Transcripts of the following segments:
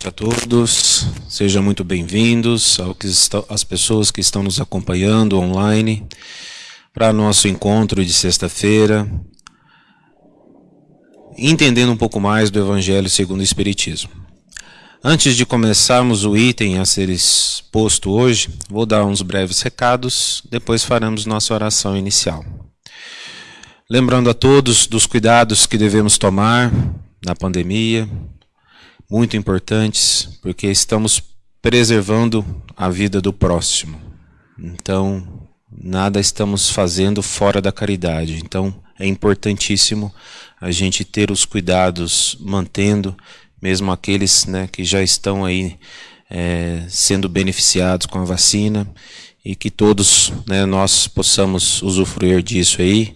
noite a todos, sejam muito bem-vindos às pessoas que estão nos acompanhando online para nosso encontro de sexta-feira, entendendo um pouco mais do Evangelho segundo o Espiritismo. Antes de começarmos o item a ser exposto hoje, vou dar uns breves recados, depois faremos nossa oração inicial. Lembrando a todos dos cuidados que devemos tomar na pandemia, muito importantes, porque estamos preservando a vida do próximo. Então, nada estamos fazendo fora da caridade. Então, é importantíssimo a gente ter os cuidados, mantendo, mesmo aqueles né, que já estão aí é, sendo beneficiados com a vacina, e que todos né, nós possamos usufruir disso aí,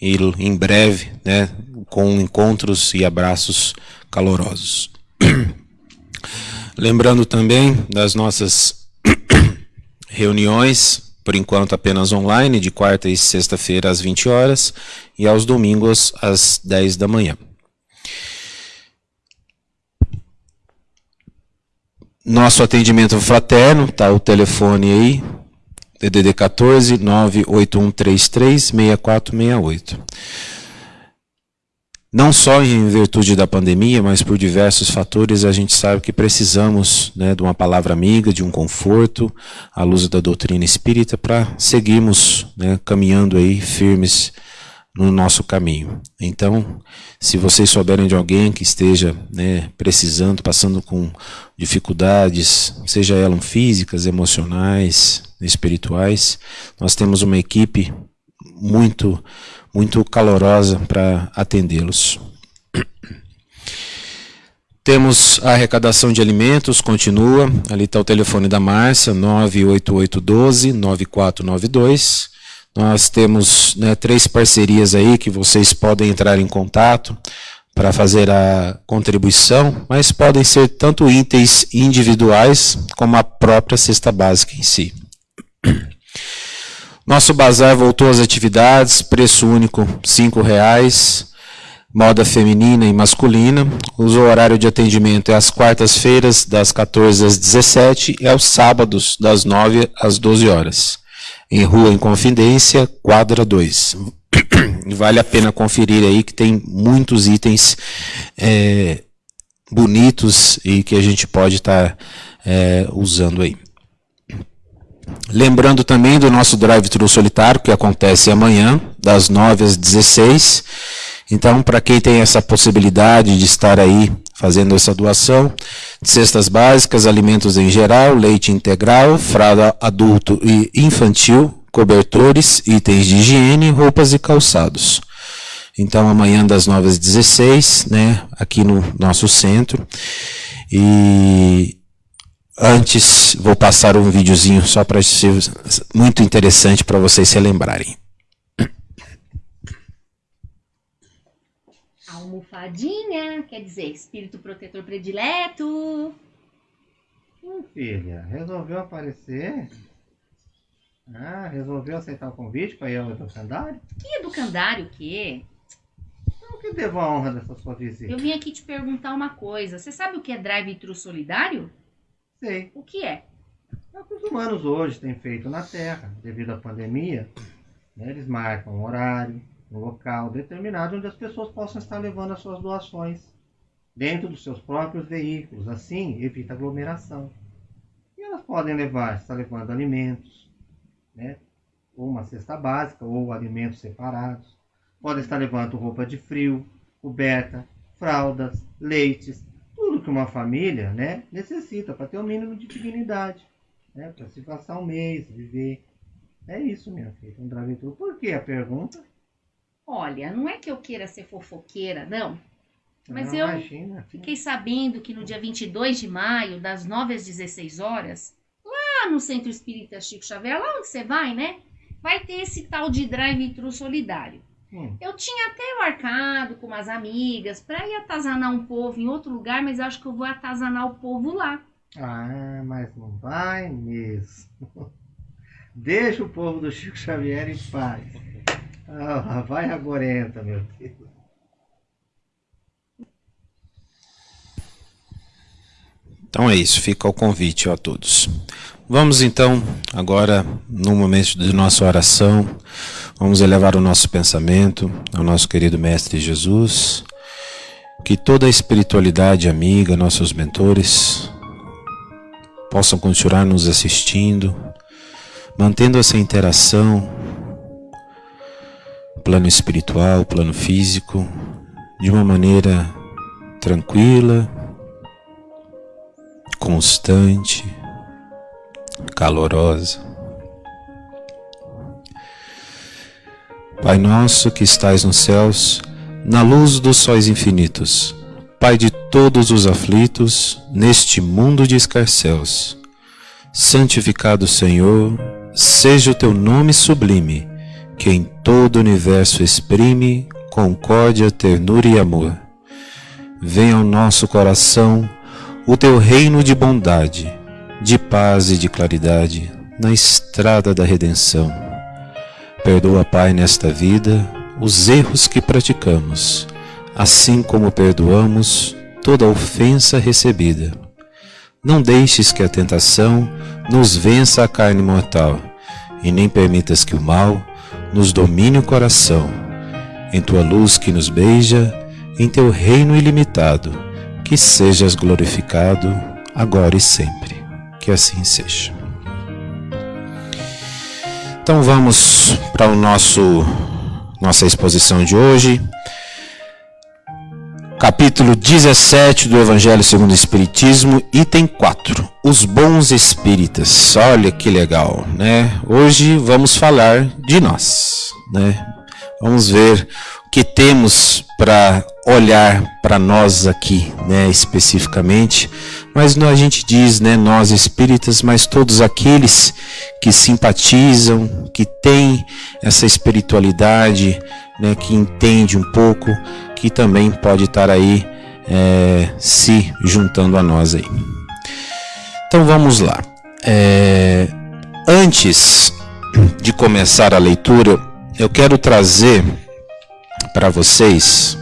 e em breve, né, com encontros e abraços calorosos. Lembrando também das nossas reuniões, por enquanto apenas online, de quarta e sexta-feira às 20 horas e aos domingos às 10 da manhã. Nosso atendimento fraterno, tá o telefone aí, DDD 14 98133 6468 não só em virtude da pandemia, mas por diversos fatores, a gente sabe que precisamos né, de uma palavra amiga, de um conforto, à luz da doutrina espírita, para seguirmos né, caminhando aí firmes no nosso caminho. Então, se vocês souberem de alguém que esteja né, precisando, passando com dificuldades, seja elas físicas, emocionais, espirituais, nós temos uma equipe muito muito calorosa para atendê-los. Temos a arrecadação de alimentos, continua. Ali está o telefone da Márcia, 98812-9492. Nós temos né, três parcerias aí que vocês podem entrar em contato para fazer a contribuição, mas podem ser tanto itens individuais como a própria cesta básica em si. Nosso bazar voltou às atividades, preço único R$ reais, moda feminina e masculina. O horário de atendimento é às quartas-feiras, das 14 às 17 e aos sábados, das 9 às 12 horas. Em Rua Inconfidência, quadra 2. Vale a pena conferir aí que tem muitos itens é, bonitos e que a gente pode estar tá, é, usando aí. Lembrando também do nosso drive-thru solitário, que acontece amanhã, das 9 às 16. Então, para quem tem essa possibilidade de estar aí fazendo essa doação, cestas básicas, alimentos em geral, leite integral, fralda adulto e infantil, cobertores, itens de higiene, roupas e calçados. Então, amanhã das 9 às 16, né, aqui no nosso centro. E Antes, vou passar um videozinho só para ser muito interessante para vocês se lembrarem. Almofadinha, quer dizer, espírito protetor predileto. Hum, filha, resolveu aparecer? Ah, resolveu aceitar o convite para ir ao educandário? Que educandário o quê? Então, que devo a honra dessa sua visita? Eu vim aqui te perguntar uma coisa. Você sabe o que é drive-thru solidário? Sei. O que é? É o que os humanos hoje têm feito na Terra, devido à pandemia. Né, eles marcam um horário, um local determinado onde as pessoas possam estar levando as suas doações dentro dos seus próprios veículos. Assim, evita aglomeração. E elas podem levar, está levando alimentos, né, ou uma cesta básica, ou alimentos separados. Podem estar levando roupa de frio, coberta, fraldas, leites, que uma família né, necessita para ter o um mínimo de dignidade, né, para se passar um mês, viver. É isso, minha filha, um drive-thru. Por que a pergunta? Olha, não é que eu queira ser fofoqueira, não. Mas não, eu imagina, fiquei sabendo que no dia 22 de maio, das 9 às 16 horas, lá no Centro Espírita Chico Xavier, lá onde você vai, né? Vai ter esse tal de drive-thru solidário. Hum. Eu tinha até marcado com umas amigas para ir atazanar um povo em outro lugar, mas acho que eu vou atazanar o povo lá. Ah, mas não vai mesmo. Deixa o povo do Chico Xavier em paz. Ah, vai agorenta, meu Deus. Então é isso, fica o convite a todos. Vamos então, agora, no momento de nossa oração, vamos elevar o nosso pensamento ao nosso querido Mestre Jesus, que toda a espiritualidade amiga, nossos mentores, possam continuar nos assistindo, mantendo essa interação, plano espiritual, plano físico, de uma maneira tranquila, constante, calorosa. Pai nosso que estais nos céus, na luz dos sóis infinitos, Pai de todos os aflitos, neste mundo de escarcéus, santificado Senhor, seja o teu nome sublime, que em todo o universo exprime concórdia, ternura e amor. Venha ao nosso coração o teu reino de bondade de paz e de claridade na estrada da redenção. Perdoa, Pai, nesta vida os erros que praticamos, assim como perdoamos toda ofensa recebida. Não deixes que a tentação nos vença a carne mortal, e nem permitas que o mal nos domine o coração. Em tua luz que nos beija, em teu reino ilimitado, que sejas glorificado agora e sempre que assim seja. Então vamos para o nosso nossa exposição de hoje. Capítulo 17 do Evangelho segundo o Espiritismo, item 4. Os bons espíritas. Olha que legal, né? Hoje vamos falar de nós, né? Vamos ver o que temos para olhar para nós aqui, né, especificamente, mas a gente diz, né, nós espíritas, mas todos aqueles que simpatizam, que têm essa espiritualidade, né, que entende um pouco, que também pode estar aí é, se juntando a nós aí. Então vamos lá. É, antes de começar a leitura, eu quero trazer para vocês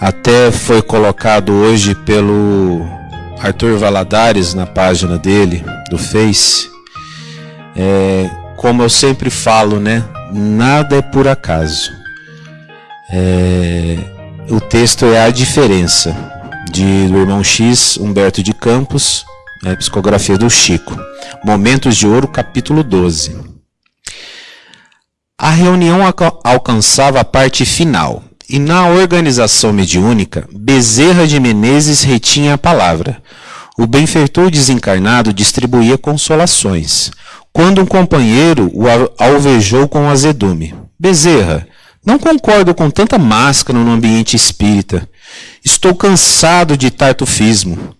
até foi colocado hoje pelo Arthur Valadares na página dele, do Face. É, como eu sempre falo, né? Nada é por acaso. É, o texto é a diferença de do irmão X, Humberto de Campos, é, psicografia do Chico. Momentos de Ouro, capítulo 12. A reunião alcançava a parte final. E na organização mediúnica, Bezerra de Menezes retinha a palavra. O benfeitor desencarnado distribuía consolações. Quando um companheiro o alvejou com azedume. Bezerra, não concordo com tanta máscara no ambiente espírita. Estou cansado de tartufismo.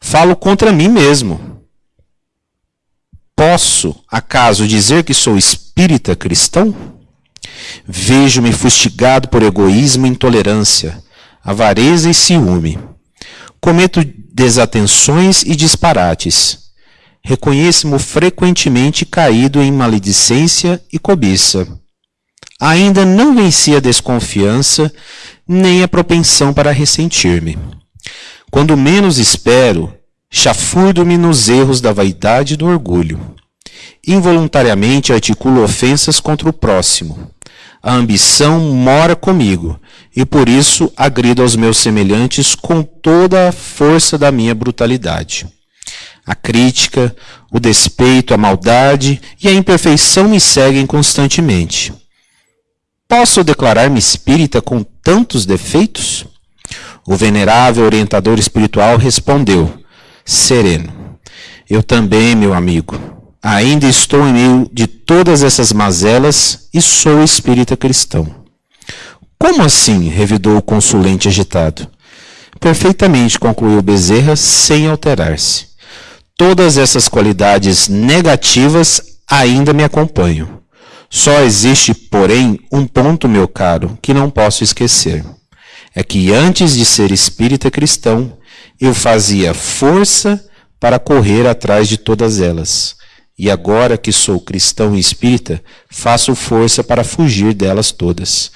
Falo contra mim mesmo. Posso, acaso, dizer que sou espírita cristão? Vejo-me fustigado por egoísmo e intolerância, avareza e ciúme. Cometo desatenções e disparates. Reconheço-me frequentemente caído em maledicência e cobiça. Ainda não venci a desconfiança nem a propensão para ressentir-me. Quando menos espero, chafurdo-me nos erros da vaidade e do orgulho. Involuntariamente articulo ofensas contra o próximo. A ambição mora comigo, e por isso agrido aos meus semelhantes com toda a força da minha brutalidade. A crítica, o despeito, a maldade e a imperfeição me seguem constantemente. Posso declarar-me espírita com tantos defeitos? O venerável orientador espiritual respondeu, sereno: Eu também, meu amigo, Ainda estou em meio de todas essas mazelas e sou espírita cristão. Como assim? revidou o consulente agitado. Perfeitamente, concluiu Bezerra, sem alterar-se. Todas essas qualidades negativas ainda me acompanham. Só existe, porém, um ponto, meu caro, que não posso esquecer. É que antes de ser espírita cristão, eu fazia força para correr atrás de todas elas e agora que sou cristão e espírita, faço força para fugir delas todas.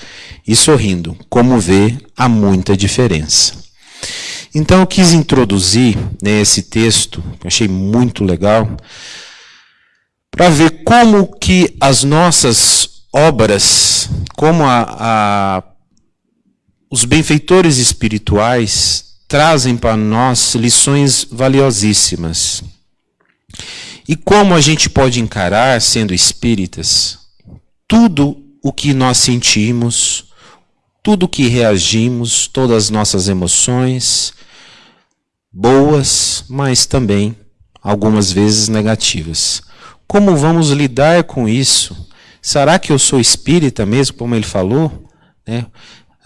E sorrindo, como vê, há muita diferença. Então eu quis introduzir né, esse texto, que eu achei muito legal, para ver como que as nossas obras, como a, a, os benfeitores espirituais trazem para nós lições valiosíssimas. E como a gente pode encarar, sendo espíritas, tudo o que nós sentimos, tudo o que reagimos, todas as nossas emoções, boas, mas também algumas vezes negativas. Como vamos lidar com isso? Será que eu sou espírita mesmo, como ele falou? Né?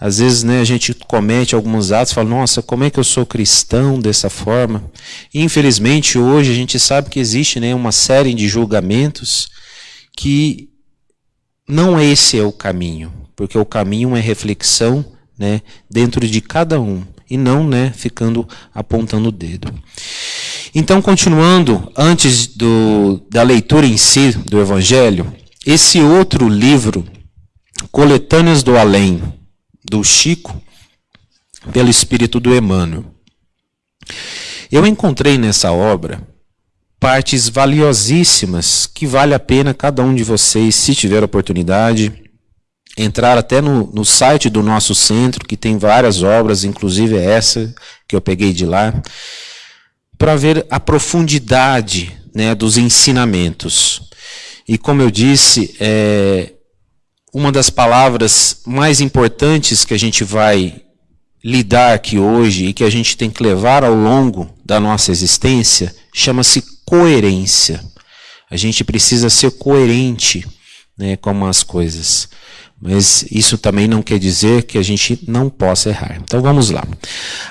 Às vezes né, a gente comete alguns atos fala, nossa, como é que eu sou cristão dessa forma? E, infelizmente, hoje a gente sabe que existe né, uma série de julgamentos que não esse é o caminho, porque o caminho é reflexão né, dentro de cada um e não né, ficando apontando o dedo. Então, continuando, antes do, da leitura em si do Evangelho, esse outro livro, Coletâneas do Além, do Chico pelo espírito do Emmanuel. Eu encontrei nessa obra partes valiosíssimas que vale a pena cada um de vocês, se tiver oportunidade, entrar até no, no site do nosso centro, que tem várias obras, inclusive essa que eu peguei de lá, para ver a profundidade né, dos ensinamentos. E como eu disse, é, uma das palavras mais importantes que a gente vai lidar aqui hoje e que a gente tem que levar ao longo da nossa existência chama-se coerência. A gente precisa ser coerente né, com as coisas. Mas isso também não quer dizer que a gente não possa errar. Então vamos lá.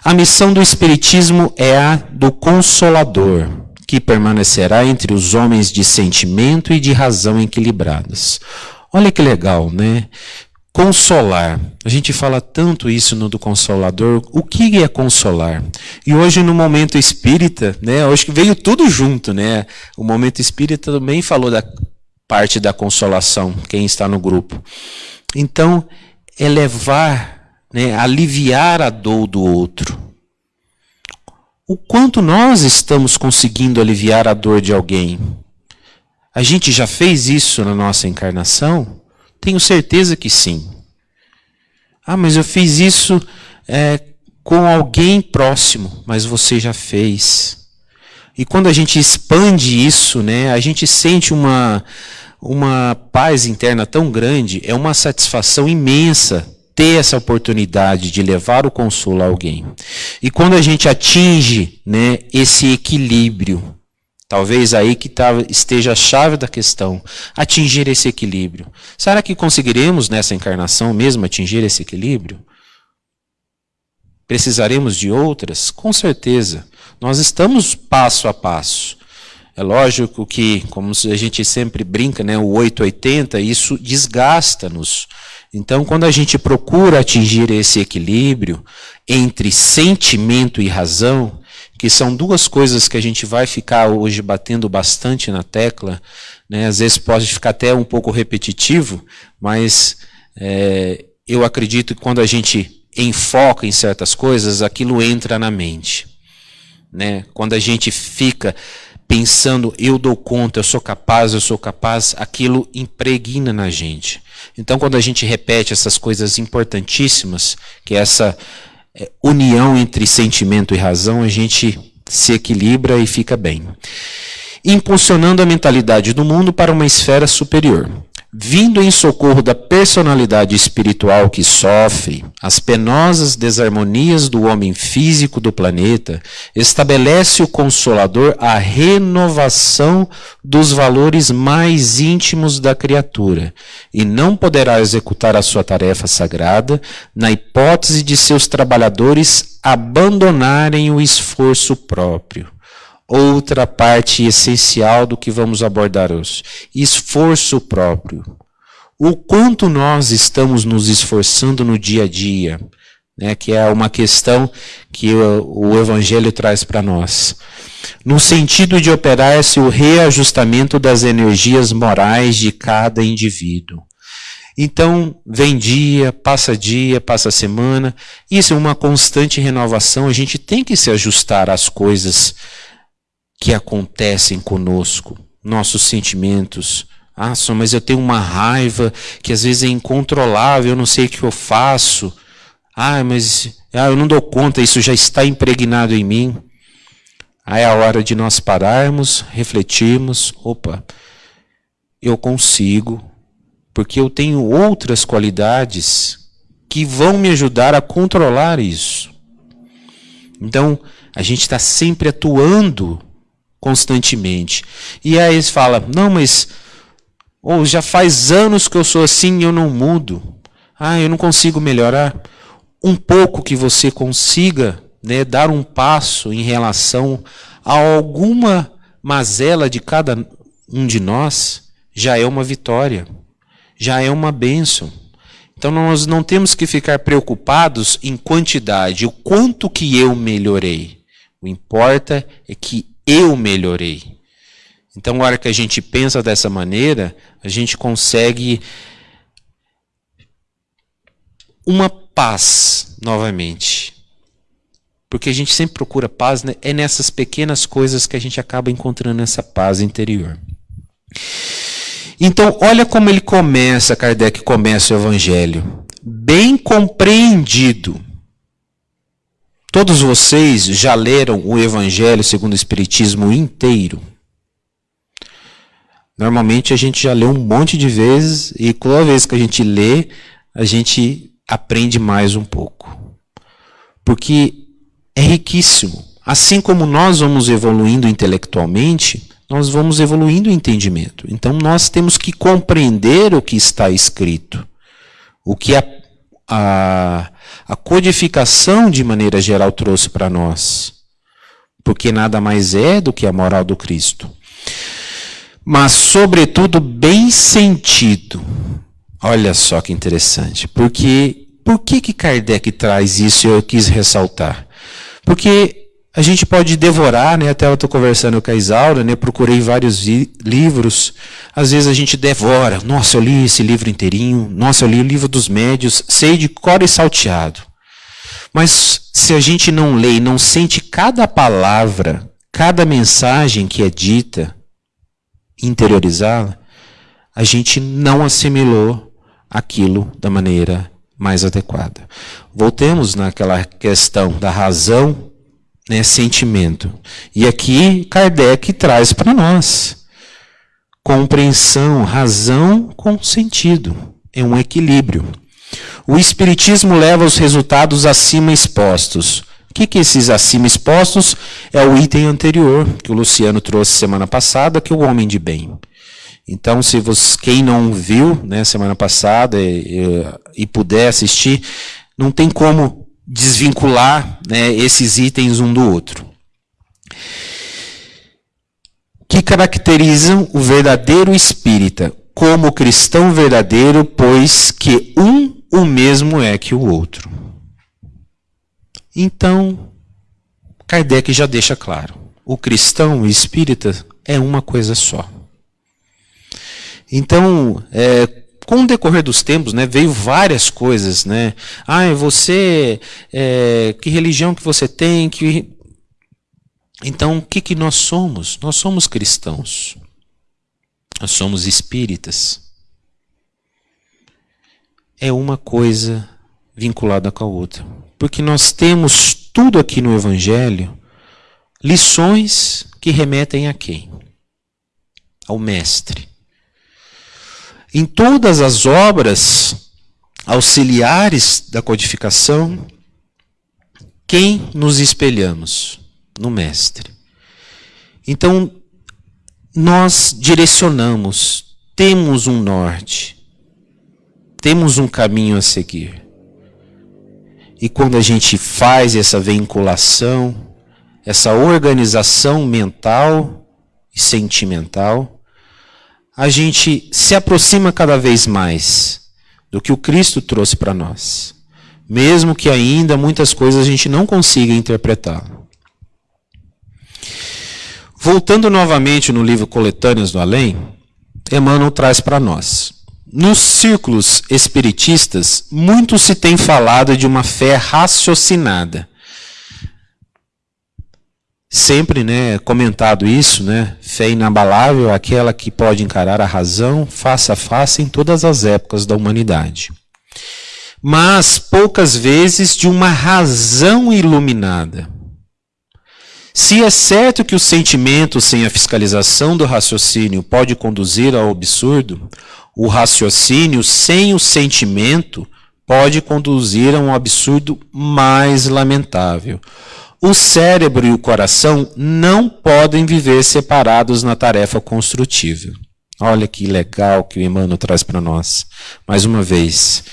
A missão do Espiritismo é a do Consolador, que permanecerá entre os homens de sentimento e de razão equilibrados. Olha que legal, né? Consolar. A gente fala tanto isso no do Consolador. O que é consolar? E hoje no momento espírita, né? Hoje que veio tudo junto, né? O momento espírita também falou da parte da consolação, quem está no grupo. Então, elevar, né, aliviar a dor do outro. O quanto nós estamos conseguindo aliviar a dor de alguém? A gente já fez isso na nossa encarnação? Tenho certeza que sim. Ah, mas eu fiz isso é, com alguém próximo, mas você já fez. E quando a gente expande isso, né, a gente sente uma, uma paz interna tão grande, é uma satisfação imensa ter essa oportunidade de levar o consolo a alguém. E quando a gente atinge né, esse equilíbrio, Talvez aí que tá, esteja a chave da questão, atingir esse equilíbrio. Será que conseguiremos nessa encarnação mesmo atingir esse equilíbrio? Precisaremos de outras? Com certeza. Nós estamos passo a passo. É lógico que, como a gente sempre brinca, né, o 880, isso desgasta-nos. Então, quando a gente procura atingir esse equilíbrio entre sentimento e razão, que são duas coisas que a gente vai ficar hoje batendo bastante na tecla, né? às vezes pode ficar até um pouco repetitivo, mas é, eu acredito que quando a gente enfoca em certas coisas, aquilo entra na mente. Né? Quando a gente fica pensando, eu dou conta, eu sou capaz, eu sou capaz, aquilo impregna na gente. Então, quando a gente repete essas coisas importantíssimas, que é essa é, união entre sentimento e razão, a gente se equilibra e fica bem. Impulsionando a mentalidade do mundo para uma esfera superior vindo em socorro da personalidade espiritual que sofre as penosas desarmonias do homem físico do planeta, estabelece o Consolador a renovação dos valores mais íntimos da criatura, e não poderá executar a sua tarefa sagrada na hipótese de seus trabalhadores abandonarem o esforço próprio outra parte essencial do que vamos abordar hoje: esforço próprio. O quanto nós estamos nos esforçando no dia a dia, né, que é uma questão que o, o Evangelho traz para nós. No sentido de operar-se o reajustamento das energias morais de cada indivíduo. Então, vem dia, passa dia, passa semana. Isso é uma constante renovação. A gente tem que se ajustar às coisas que acontecem conosco, nossos sentimentos. Ah, só, mas eu tenho uma raiva que às vezes é incontrolável, eu não sei o que eu faço. Ah, mas ah, eu não dou conta, isso já está impregnado em mim. Aí é a hora de nós pararmos, refletirmos. Opa, eu consigo, porque eu tenho outras qualidades que vão me ajudar a controlar isso. Então, a gente está sempre atuando constantemente. E aí eles falam: não, mas ou já faz anos que eu sou assim e eu não mudo. Ah, eu não consigo melhorar. Um pouco que você consiga né, dar um passo em relação a alguma mazela de cada um de nós, já é uma vitória já é uma bênção. Então nós não temos que ficar preocupados em quantidade, o quanto que eu melhorei. O importa é que eu melhorei. Então, na hora que a gente pensa dessa maneira, a gente consegue uma paz novamente. Porque a gente sempre procura paz, né? é nessas pequenas coisas que a gente acaba encontrando essa paz interior. Então, olha como ele começa, Kardec começa o Evangelho. Bem compreendido. Todos vocês já leram o Evangelho segundo o Espiritismo inteiro? Normalmente a gente já lê um monte de vezes e toda vez que a gente lê, a gente aprende mais um pouco. Porque é riquíssimo. Assim como nós vamos evoluindo intelectualmente, nós vamos evoluindo o entendimento. Então nós temos que compreender o que está escrito. O que a, a, a codificação, de maneira geral, trouxe para nós. Porque nada mais é do que a moral do Cristo. Mas, sobretudo, bem sentido. Olha só que interessante. Porque, por que, que Kardec traz isso e eu quis ressaltar? Porque a gente pode devorar, né? Até eu estou conversando com a Isaura, né? Procurei vários livros. Às vezes a gente devora. Nossa, eu li esse livro inteirinho. Nossa, eu li o livro dos médios. Sei de cor e salteado. Mas se a gente não lê e não sente cada palavra, cada mensagem que é dita, interiorizá-la, a gente não assimilou aquilo da maneira mais adequada. Voltemos naquela questão da razão né, sentimento. E aqui Kardec traz para nós compreensão, razão com sentido. É um equilíbrio. O Espiritismo leva os resultados acima expostos. O que, que esses acima expostos é o item anterior que o Luciano trouxe semana passada, que é o homem de bem. Então, se você, quem não viu né, semana passada e, e puder assistir, não tem como desvincular né, esses itens um do outro. Que caracterizam o verdadeiro espírita como cristão verdadeiro, pois que um o mesmo é que o outro. Então, Kardec já deixa claro: o cristão o espírita é uma coisa só. Então, é, com o decorrer dos tempos, né, veio várias coisas, né? Ah, você, é, que religião que você tem? Que... Então, o que, que nós somos? Nós somos cristãos. Nós somos espíritas. É uma coisa vinculada com a outra. Porque nós temos tudo aqui no Evangelho, lições que remetem a quem? Ao Mestre. Em todas as obras auxiliares da codificação, quem nos espelhamos? No Mestre. Então, nós direcionamos, temos um norte, temos um caminho a seguir. E quando a gente faz essa vinculação, essa organização mental e sentimental, a gente se aproxima cada vez mais do que o Cristo trouxe para nós, mesmo que ainda muitas coisas a gente não consiga interpretar. Voltando novamente no livro Coletâneas do Além, Emmanuel traz para nós nos círculos espiritistas, muito se tem falado de uma fé raciocinada. Sempre, né, comentado isso, né, fé inabalável, aquela que pode encarar a razão face a face em todas as épocas da humanidade. Mas poucas vezes de uma razão iluminada. Se é certo que o sentimento sem a fiscalização do raciocínio pode conduzir ao absurdo, o raciocínio sem o sentimento pode conduzir a um absurdo mais lamentável. O cérebro e o coração não podem viver separados na tarefa construtiva. Olha que legal que o Emmanuel traz para nós. Mais uma vez,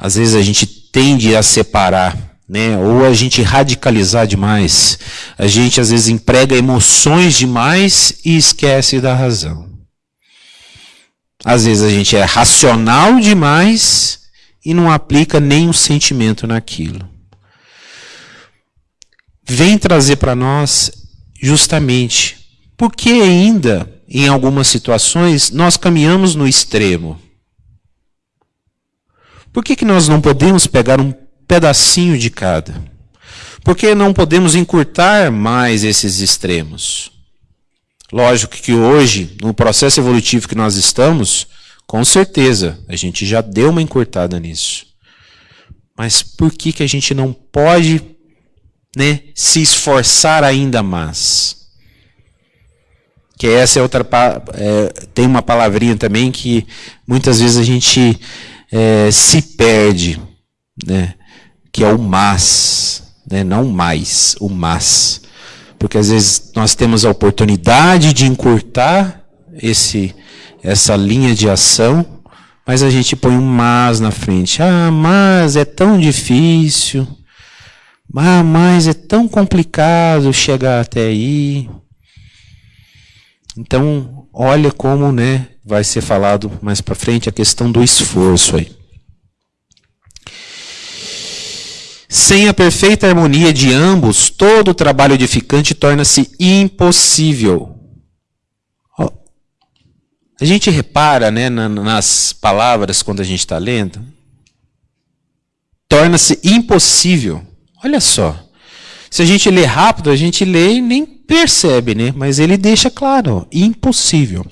às vezes a gente tende a separar, né? ou a gente radicalizar demais. A gente às vezes emprega emoções demais e esquece da razão. Às vezes a gente é racional demais e não aplica nenhum sentimento naquilo vem trazer para nós justamente porque ainda, em algumas situações, nós caminhamos no extremo. Por que, que nós não podemos pegar um pedacinho de cada? Por que não podemos encurtar mais esses extremos? Lógico que hoje, no processo evolutivo que nós estamos, com certeza, a gente já deu uma encurtada nisso. Mas por que, que a gente não pode né, se esforçar ainda mais. Que essa é outra. É, tem uma palavrinha também que muitas vezes a gente é, se perde, né, que é o mas, né, não mais, o mas. Porque às vezes nós temos a oportunidade de encurtar esse, essa linha de ação, mas a gente põe um mas na frente. Ah, mas é tão difícil. Ah, mas é tão complicado chegar até aí. Então, olha como, né, vai ser falado mais para frente a questão do esforço aí. Sem a perfeita harmonia de ambos, todo o trabalho edificante torna-se impossível. A gente repara né, nas palavras quando a gente está lendo, torna-se impossível. Olha só. Se a gente lê rápido, a gente lê e nem percebe, né? Mas ele deixa claro, impossível.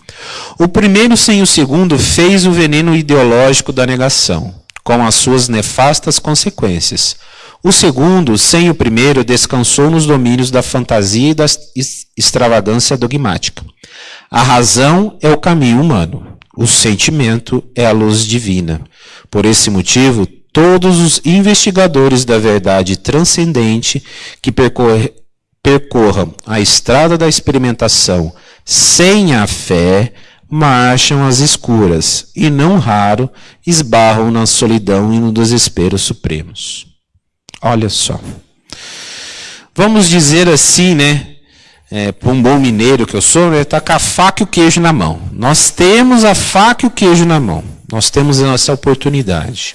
O primeiro sem o segundo fez o veneno ideológico da negação, com as suas nefastas consequências. O segundo, sem o primeiro, descansou nos domínios da fantasia e da extravagância dogmática. A razão é o caminho humano, o sentimento é a luz divina. Por esse motivo, todos os investigadores da verdade transcendente que percorram a estrada da experimentação sem a fé marcham às escuras e, não raro, esbarram na solidão e no desespero supremos. Olha só. Vamos dizer assim, né? É, para um bom mineiro que eu sou, né, está com a faca e o queijo na mão. Nós temos a faca e o queijo na mão. Nós temos a nossa oportunidade.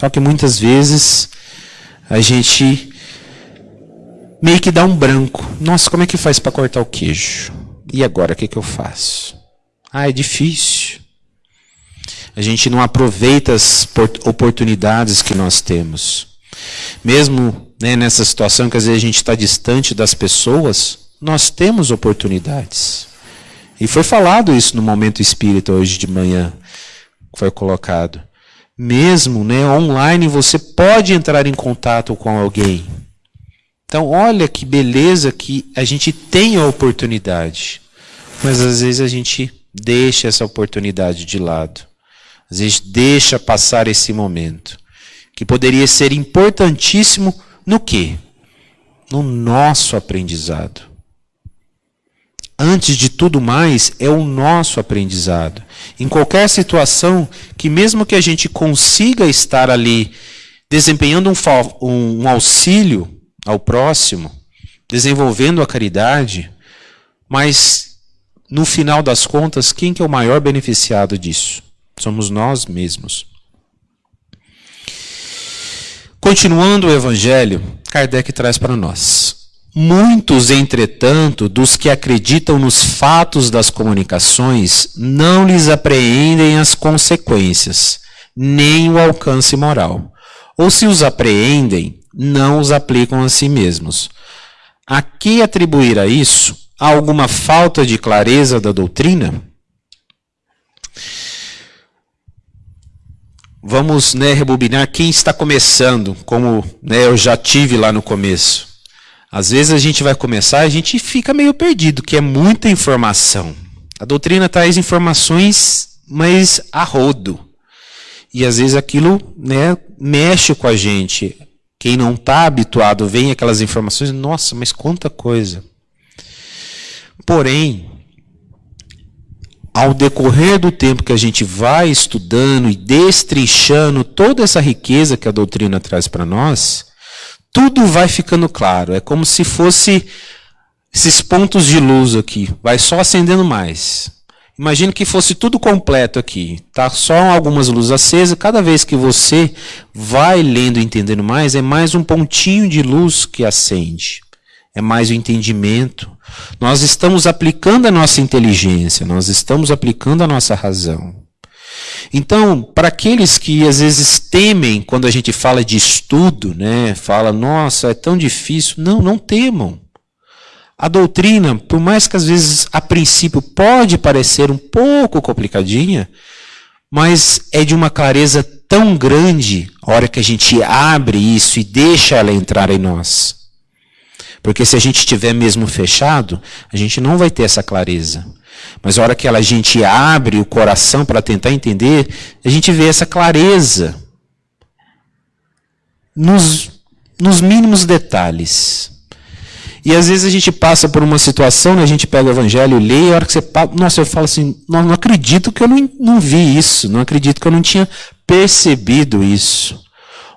Só que muitas vezes a gente meio que dá um branco. Nossa, como é que faz para cortar o queijo? E agora, o que, que eu faço? Ah, é difícil. A gente não aproveita as oportunidades que nós temos. Mesmo né, nessa situação que às vezes a gente está distante das pessoas, nós temos oportunidades. E foi falado isso no momento espírita hoje de manhã, foi colocado mesmo né, online, você pode entrar em contato com alguém. Então, olha que beleza que a gente tem a oportunidade. Mas às vezes a gente deixa essa oportunidade de lado. Às vezes deixa passar esse momento. Que poderia ser importantíssimo no quê? No nosso aprendizado antes de tudo mais, é o nosso aprendizado. Em qualquer situação, que mesmo que a gente consiga estar ali desempenhando um, um auxílio ao próximo, desenvolvendo a caridade, mas no final das contas, quem que é o maior beneficiado disso? Somos nós mesmos. Continuando o Evangelho, Kardec traz para nós Muitos, entretanto, dos que acreditam nos fatos das comunicações não lhes apreendem as consequências, nem o alcance moral. Ou se os apreendem, não os aplicam a si mesmos. A que atribuir a isso? Alguma falta de clareza da doutrina? Vamos né, rebobinar quem está começando, como né, eu já tive lá no começo. Às vezes a gente vai começar a gente fica meio perdido, que é muita informação. A doutrina traz informações, mas a rodo. E às vezes aquilo né, mexe com a gente. Quem não está habituado vem aquelas informações, nossa, mas quanta coisa. Porém, ao decorrer do tempo que a gente vai estudando e destrinchando toda essa riqueza que a doutrina traz para nós, tudo vai ficando claro. É como se fosse esses pontos de luz aqui, vai só acendendo mais. Imagine que fosse tudo completo aqui, tá? Só algumas luzes acesas. Cada vez que você vai lendo e entendendo mais, é mais um pontinho de luz que acende. É mais o entendimento. Nós estamos aplicando a nossa inteligência, nós estamos aplicando a nossa razão. Então, para aqueles que às vezes temem quando a gente fala de estudo, né, fala, nossa, é tão difícil. Não, não temam. A doutrina, por mais que às vezes a princípio pode parecer um pouco complicadinha, mas é de uma clareza tão grande a hora que a gente abre isso e deixa ela entrar em nós. Porque se a gente estiver mesmo fechado, a gente não vai ter essa clareza. Mas a hora que a gente abre o coração para tentar entender, a gente vê essa clareza nos, nos mínimos detalhes. E às vezes a gente passa por uma situação, né, a gente pega o evangelho e lê, e a hora que você passa, nossa, eu falo assim, não, não acredito que eu não, não vi isso, não acredito que eu não tinha percebido isso.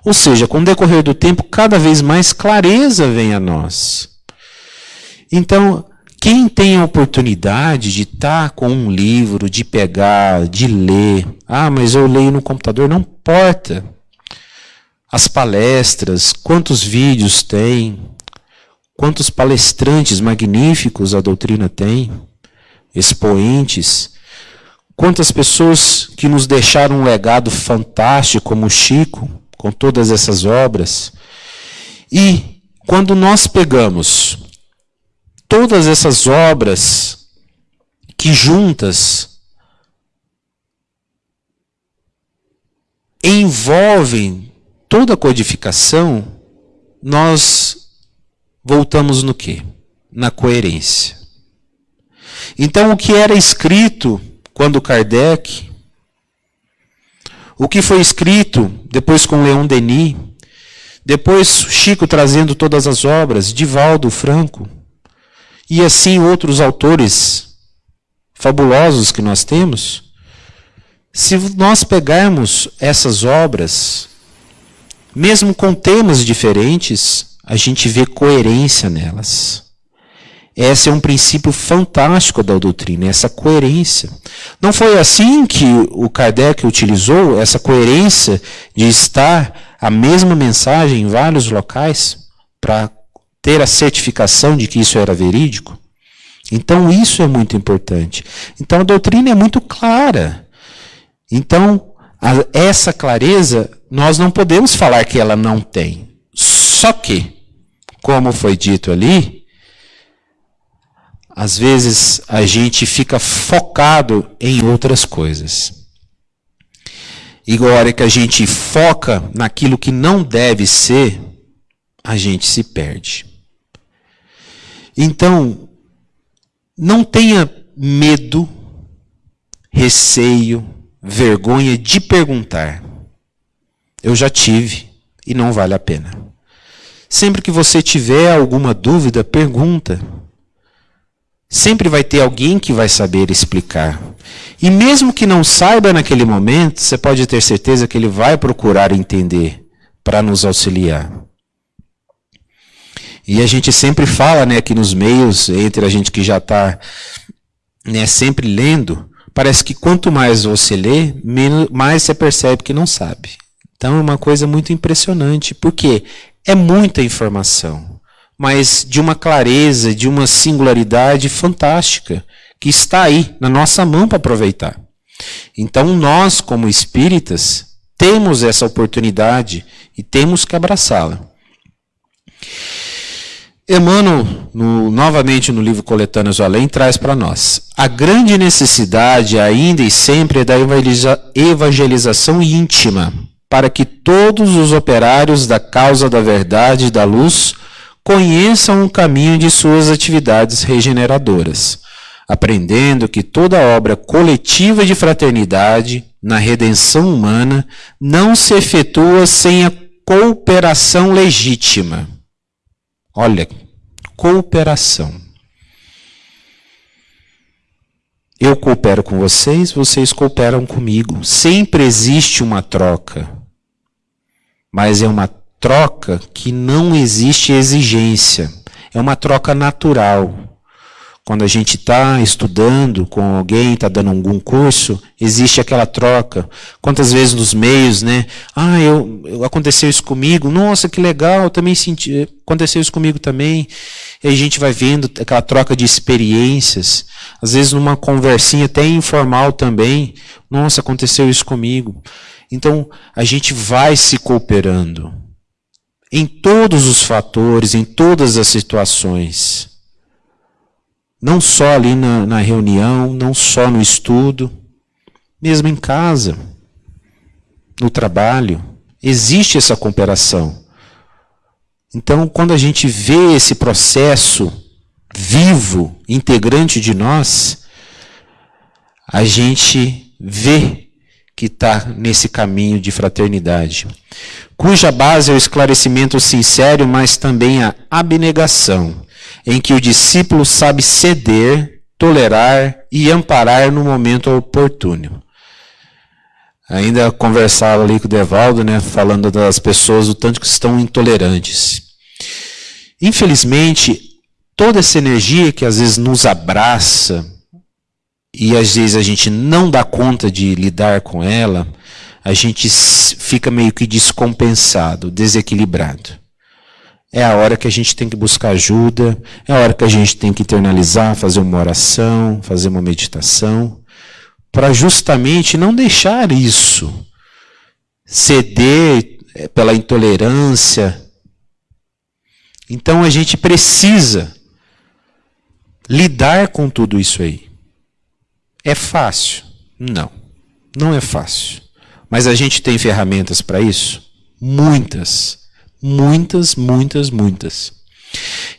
Ou seja, com o decorrer do tempo, cada vez mais clareza vem a nós. Então, quem tem a oportunidade de estar tá com um livro, de pegar, de ler, ah, mas eu leio no computador, não importa. As palestras, quantos vídeos tem, quantos palestrantes magníficos a doutrina tem, expoentes, quantas pessoas que nos deixaram um legado fantástico, como o Chico, com todas essas obras. E quando nós pegamos todas essas obras que juntas envolvem toda a codificação, nós voltamos no quê? Na coerência. Então, o que era escrito quando Kardec, o que foi escrito depois com Leon Denis, depois Chico trazendo todas as obras, Divaldo Franco, e assim outros autores fabulosos que nós temos, se nós pegarmos essas obras, mesmo com temas diferentes, a gente vê coerência nelas. Esse é um princípio fantástico da doutrina, essa coerência. Não foi assim que o Kardec utilizou essa coerência de estar a mesma mensagem em vários locais para ter a certificação de que isso era verídico. Então, isso é muito importante. Então, a doutrina é muito clara. Então, a, essa clareza, nós não podemos falar que ela não tem. Só que, como foi dito ali, às vezes a gente fica focado em outras coisas. E agora que a gente foca naquilo que não deve ser, a gente se perde. Então, não tenha medo, receio, vergonha de perguntar. Eu já tive e não vale a pena. Sempre que você tiver alguma dúvida, pergunta. Sempre vai ter alguém que vai saber explicar. E mesmo que não saiba naquele momento, você pode ter certeza que ele vai procurar entender para nos auxiliar. E a gente sempre fala, né, aqui nos meios, entre a gente que já está né, sempre lendo, parece que quanto mais você lê, mais você percebe que não sabe. Então é uma coisa muito impressionante, porque é muita informação. mas de uma clareza, de uma singularidade fantástica, que está aí na nossa mão para aproveitar. Então, nós, como espíritas, temos essa oportunidade e temos que abraçá-la. Emmanuel, no, novamente no livro Coletâneas do Além, traz para nós: a grande necessidade ainda e sempre é da evangelização íntima, para que todos os operários da causa da verdade e da luz conheçam o caminho de suas atividades regeneradoras, aprendendo que toda obra coletiva de fraternidade na redenção humana não se efetua sem a cooperação legítima. Olha, cooperação. Eu coopero com vocês, vocês cooperam comigo. Sempre existe uma troca. Mas é uma troca que não existe exigência. É uma troca natural. Quando a gente está estudando com alguém, está dando algum curso, existe aquela troca. Quantas vezes nos meios, né? Ah, eu, aconteceu isso comigo. Nossa, que legal, também senti. Aconteceu isso comigo também. E a gente vai vendo aquela troca de experiências. Às vezes numa conversinha até informal também. Nossa, aconteceu isso comigo. Então, a gente vai se cooperando em todos os fatores, em todas as situações. Não só ali na, na reunião, não só no estudo, mesmo em casa, no trabalho, existe essa cooperação. Então, quando a gente vê esse processo vivo, integrante de nós, a gente vê que está nesse caminho de fraternidade, cuja base é o esclarecimento sincero, mas também a abnegação em que o discípulo sabe ceder, tolerar e amparar no momento oportuno. Ainda conversava ali com o Devaldo, né, falando das pessoas o tanto que estão intolerantes. Infelizmente, toda essa energia que às vezes nos abraça e às vezes a gente não dá conta de lidar com ela, a gente fica meio que descompensado, desequilibrado. É a hora que a gente tem que buscar ajuda, é a hora que a gente tem que internalizar, fazer uma oração, fazer uma meditação, para justamente não deixar isso ceder é, pela intolerância. Então a gente precisa lidar com tudo isso aí. É fácil? Não, não é fácil. Mas a gente tem ferramentas para isso? Muitas. Muitas, muitas, muitas.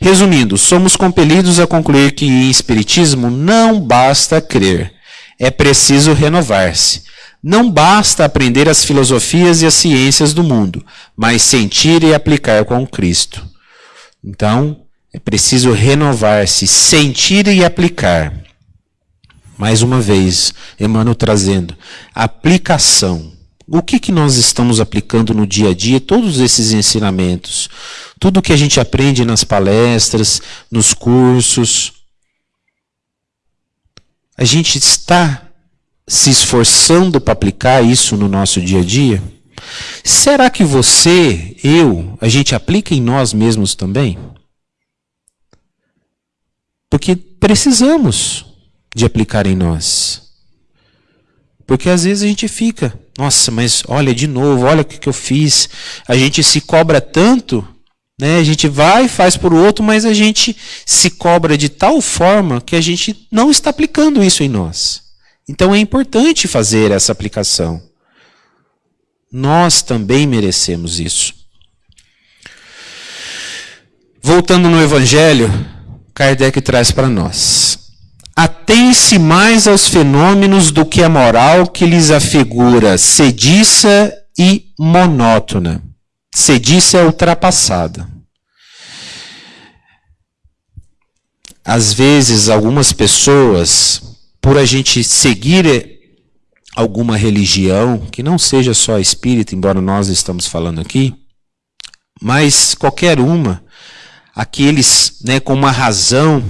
Resumindo, somos compelidos a concluir que em Espiritismo não basta crer, é preciso renovar-se. Não basta aprender as filosofias e as ciências do mundo, mas sentir e aplicar com Cristo. Então, é preciso renovar-se, sentir e aplicar. Mais uma vez, Emmanuel trazendo aplicação. O que, que nós estamos aplicando no dia a dia, todos esses ensinamentos? Tudo que a gente aprende nas palestras, nos cursos. A gente está se esforçando para aplicar isso no nosso dia a dia? Será que você, eu, a gente aplica em nós mesmos também? Porque precisamos de aplicar em nós. Porque às vezes a gente fica, nossa, mas olha de novo, olha o que, que eu fiz. A gente se cobra tanto, né? A gente vai, faz por outro, mas a gente se cobra de tal forma que a gente não está aplicando isso em nós. Então é importante fazer essa aplicação. Nós também merecemos isso. Voltando no Evangelho, Kardec traz para nós atém-se mais aos fenômenos do que a moral que lhes afigura sediça e monótona. Sediça é ultrapassada. Às vezes, algumas pessoas, por a gente seguir alguma religião, que não seja só espírita, embora nós estamos falando aqui, mas qualquer uma, aqueles né, com uma razão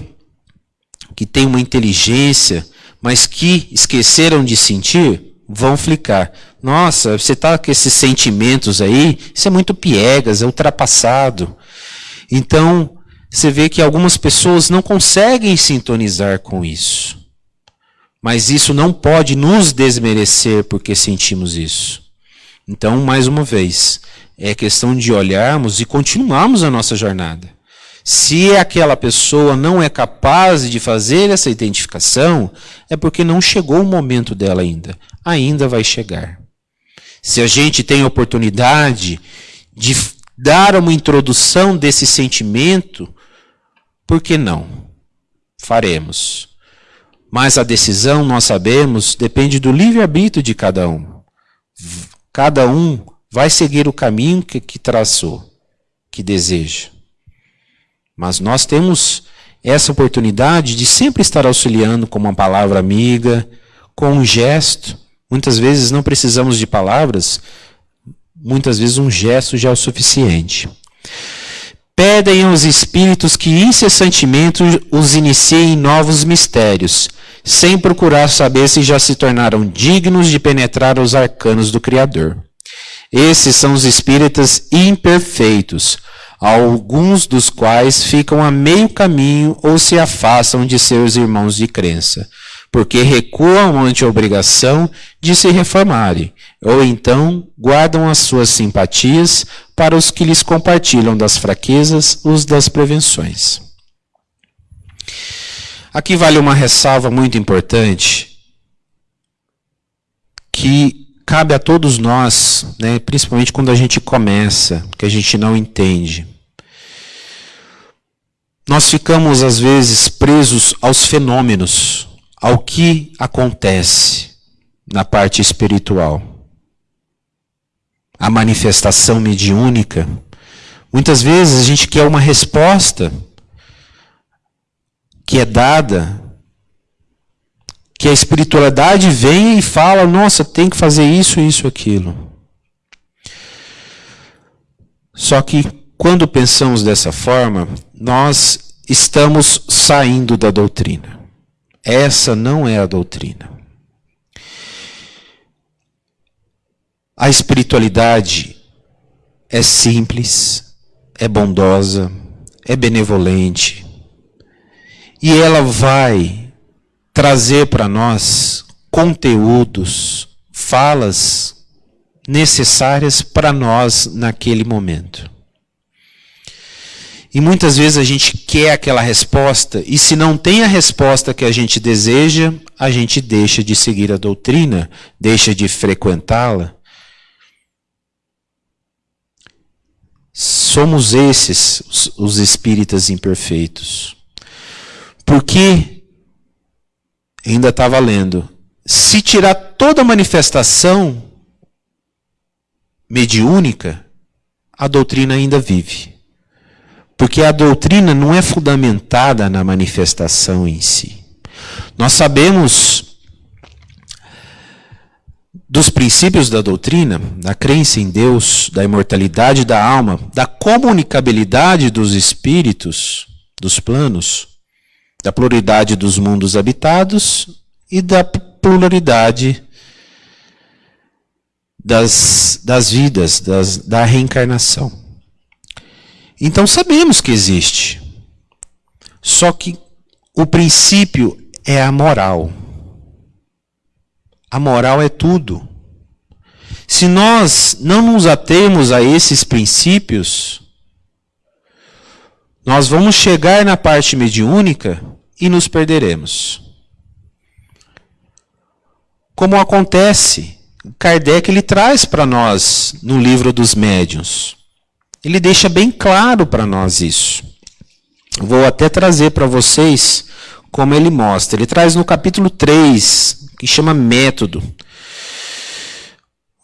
que têm uma inteligência, mas que esqueceram de sentir, vão flicar. Nossa, você está com esses sentimentos aí, isso é muito piegas, é ultrapassado. Então, você vê que algumas pessoas não conseguem sintonizar com isso. Mas isso não pode nos desmerecer porque sentimos isso. Então, mais uma vez, é questão de olharmos e continuarmos a nossa jornada. Se aquela pessoa não é capaz de fazer essa identificação, é porque não chegou o momento dela ainda. Ainda vai chegar. Se a gente tem a oportunidade de dar uma introdução desse sentimento, por que não? Faremos. Mas a decisão, nós sabemos, depende do livre-arbítrio de cada um. Cada um vai seguir o caminho que, que traçou, que deseja. Mas nós temos essa oportunidade de sempre estar auxiliando com uma palavra amiga, com um gesto. Muitas vezes não precisamos de palavras, muitas vezes um gesto já é o suficiente. Pedem aos espíritos que incessantemente os iniciem em novos mistérios, sem procurar saber se já se tornaram dignos de penetrar os arcanos do Criador. Esses são os espíritas imperfeitos, alguns dos quais ficam a meio caminho ou se afastam de seus irmãos de crença, porque recuam ante a obrigação de se reformarem, ou então guardam as suas simpatias para os que lhes compartilham das fraquezas, os das prevenções. Aqui vale uma ressalva muito importante que cabe a todos nós, né, principalmente quando a gente começa, que a gente não entende. Nós ficamos, às vezes, presos aos fenômenos, ao que acontece na parte espiritual. A manifestação mediúnica. Muitas vezes a gente quer uma resposta que é dada que a espiritualidade vem e fala: nossa, tem que fazer isso, isso, aquilo. Só que quando pensamos dessa forma, nós estamos saindo da doutrina. Essa não é a doutrina. A espiritualidade é simples, é bondosa, é benevolente. E ela vai trazer para nós conteúdos, falas necessárias para nós naquele momento. E muitas vezes a gente quer aquela resposta, e se não tem a resposta que a gente deseja, a gente deixa de seguir a doutrina, deixa de frequentá-la. Somos esses os espíritas imperfeitos. Porque ainda está valendo. Se tirar toda a manifestação mediúnica, a doutrina ainda vive. Porque a doutrina não é fundamentada na manifestação em si. Nós sabemos dos princípios da doutrina, da crença em Deus, da imortalidade da alma, da comunicabilidade dos espíritos, dos planos, da pluralidade dos mundos habitados e da pluralidade das, das vidas, das, da reencarnação. Então sabemos que existe. Só que o princípio é a moral. A moral é tudo. Se nós não nos atemos a esses princípios, nós vamos chegar na parte mediúnica e nos perderemos. Como acontece, Kardec ele traz para nós no livro dos médiuns. Ele deixa bem claro para nós isso. Vou até trazer para vocês como ele mostra. Ele traz no capítulo 3, que chama Método.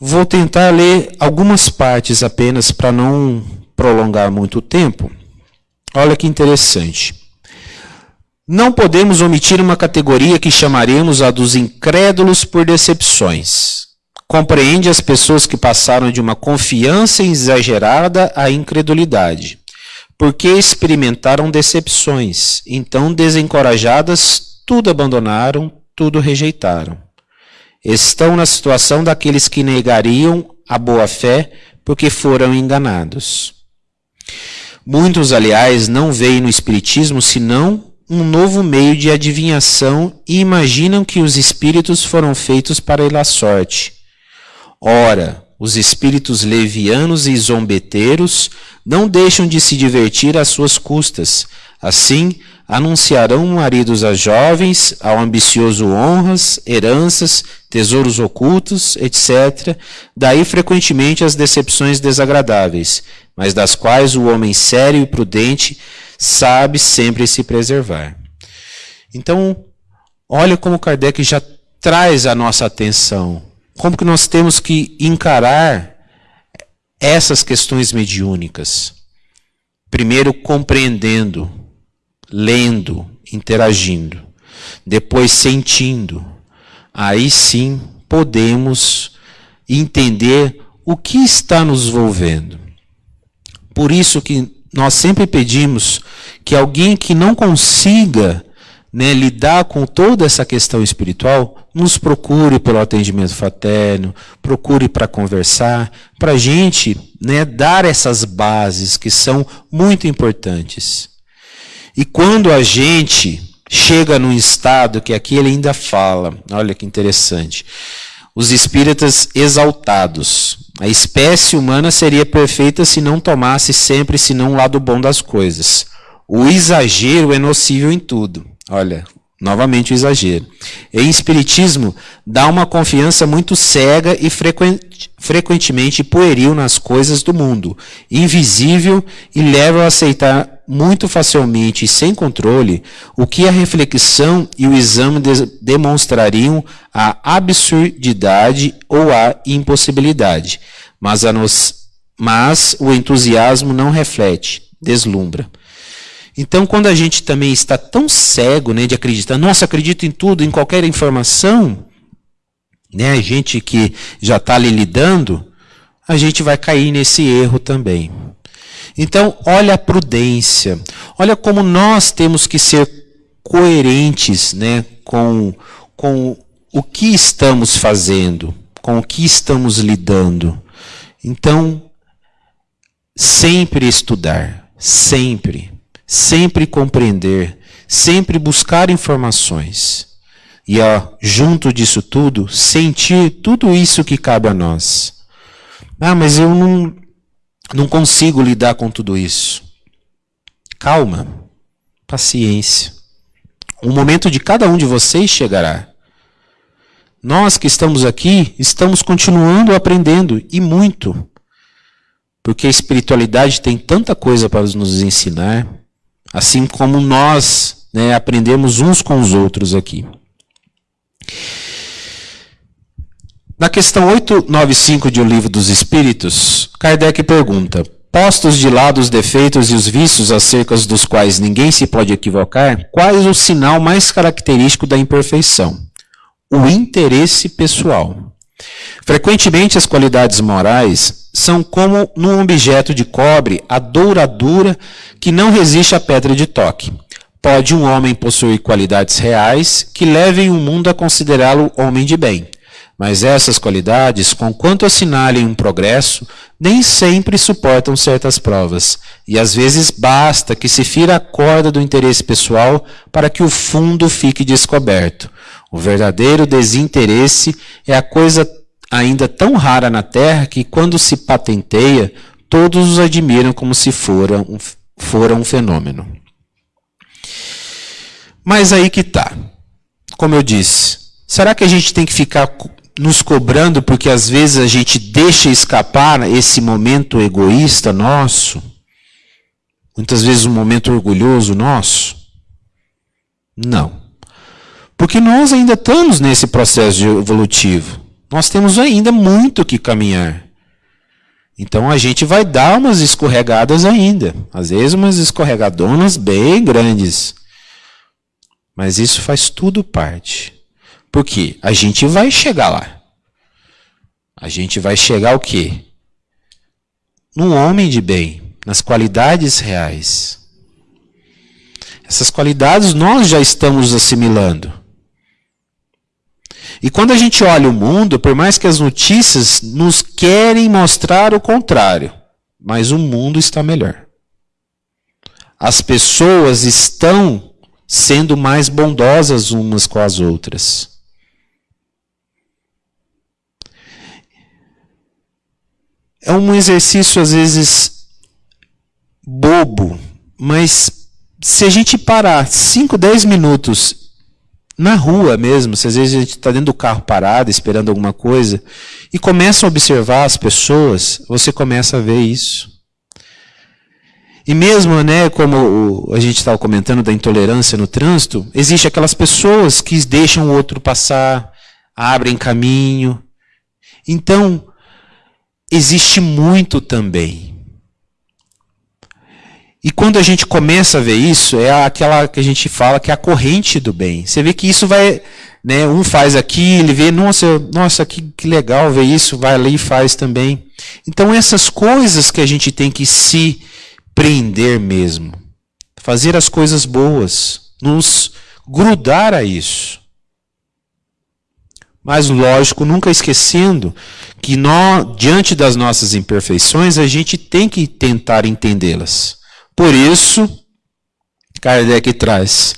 Vou tentar ler algumas partes apenas para não prolongar muito o tempo. Olha que interessante. Não podemos omitir uma categoria que chamaremos a dos incrédulos por decepções. Compreende as pessoas que passaram de uma confiança exagerada à incredulidade, porque experimentaram decepções, então desencorajadas, tudo abandonaram, tudo rejeitaram. Estão na situação daqueles que negariam a boa fé porque foram enganados. Muitos, aliás, não veem no Espiritismo senão um novo meio de adivinhação e imaginam que os espíritos foram feitos para ir à sorte. Ora, os espíritos levianos e zombeteiros não deixam de se divertir às suas custas. Assim, anunciarão maridos a jovens, ao ambicioso honras, heranças, tesouros ocultos, etc. Daí frequentemente as decepções desagradáveis, mas das quais o homem sério e prudente sabe sempre se preservar. Então, olha como Kardec já traz a nossa atenção. Como que nós temos que encarar essas questões mediúnicas? Primeiro, compreendendo, lendo, interagindo. Depois, sentindo. Aí sim podemos entender o que está nos envolvendo. Por isso que nós sempre pedimos que alguém que não consiga né, lidar com toda essa questão espiritual, nos procure pelo atendimento fraterno, procure para conversar, para a gente né, dar essas bases que são muito importantes. E quando a gente chega num estado que aqui ele ainda fala, olha que interessante, os espíritas exaltados. A espécie humana seria perfeita se não tomasse sempre senão o lado bom das coisas. O exagero é nocivo em tudo. Olha, novamente o exagero. Em espiritismo, dá uma confiança muito cega e frequentemente pueril nas coisas do mundo, invisível e leva a aceitar muito facilmente e sem controle o que a reflexão e o exame de demonstrariam a absurdidade ou a impossibilidade, mas, nos, mas o entusiasmo não reflete, deslumbra. Então, quando a gente também está tão cego né, de acreditar, nossa, acredito em tudo, em qualquer informação, né, a gente que já está ali lidando, a gente vai cair nesse erro também. Então, olha a prudência, olha como nós temos que ser coerentes né, com, com o que estamos fazendo, com o que estamos lidando. Então, sempre estudar, sempre sempre compreender, sempre buscar informações. E ó, junto disso tudo, sentir tudo isso que cabe a nós. Ah, mas eu não, não consigo lidar com tudo isso. Calma, paciência. O momento de cada um de vocês chegará. Nós que estamos aqui, estamos continuando aprendendo, e muito. Porque a espiritualidade tem tanta coisa para nos ensinar assim como nós né, aprendemos uns com os outros aqui. Na questão 895 de O Livro dos Espíritos, Kardec pergunta: Postos de lado os defeitos e os vícios acerca dos quais ninguém se pode equivocar, qual é o sinal mais característico da imperfeição? O interesse pessoal. Frequentemente, as qualidades morais são como num objeto de cobre, a douradura que não resiste à pedra de toque. Pode um homem possuir qualidades reais que levem o mundo a considerá-lo homem de bem. Mas essas qualidades, conquanto assinalem um progresso, nem sempre suportam certas provas, e às vezes basta que se fira a corda do interesse pessoal para que o fundo fique descoberto. O verdadeiro desinteresse é a coisa ainda tão rara na Terra que, quando se patenteia, todos os admiram como se fora um, fora um fenômeno. Mas aí que está. Como eu disse, será que a gente tem que ficar nos cobrando porque às vezes a gente deixa escapar esse momento egoísta nosso? Muitas vezes um momento orgulhoso nosso? Não. Porque nós ainda estamos nesse processo evolutivo nós temos ainda muito que caminhar. Então a gente vai dar umas escorregadas ainda, às vezes umas escorregadonas bem grandes. Mas isso faz tudo parte. Porque a gente vai chegar lá. A gente vai chegar o quê? Num homem de bem, nas qualidades reais. Essas qualidades nós já estamos assimilando. E quando a gente olha o mundo, por mais que as notícias nos querem mostrar o contrário, mas o mundo está melhor. as pessoas estão sendo mais bondosas umas com as outras. É um exercício às vezes bobo, mas se a gente parar 5, 10 minutos na rua mesmo, se às vezes a gente está dentro do carro parado, esperando alguma coisa, e começa a observar as pessoas, você começa a ver isso. E mesmo, né, como a gente estava comentando da intolerância no trânsito, existe aquelas pessoas que deixam o outro passar, abrem caminho. Então, existe muito também. E quando a gente começa a ver isso, é aquela que a gente fala que é a corrente do bem. Você vê que isso vai, né, um faz aqui, ele vê, nossa, nossa, que, que legal ver isso, vai ali e faz também. Então essas coisas que a gente tem que se prender mesmo, fazer as coisas boas, nos grudar a isso. Mas lógico, nunca esquecendo que nós, diante das nossas imperfeições, a gente tem que tentar entendê-las. Por isso, Kardec traz: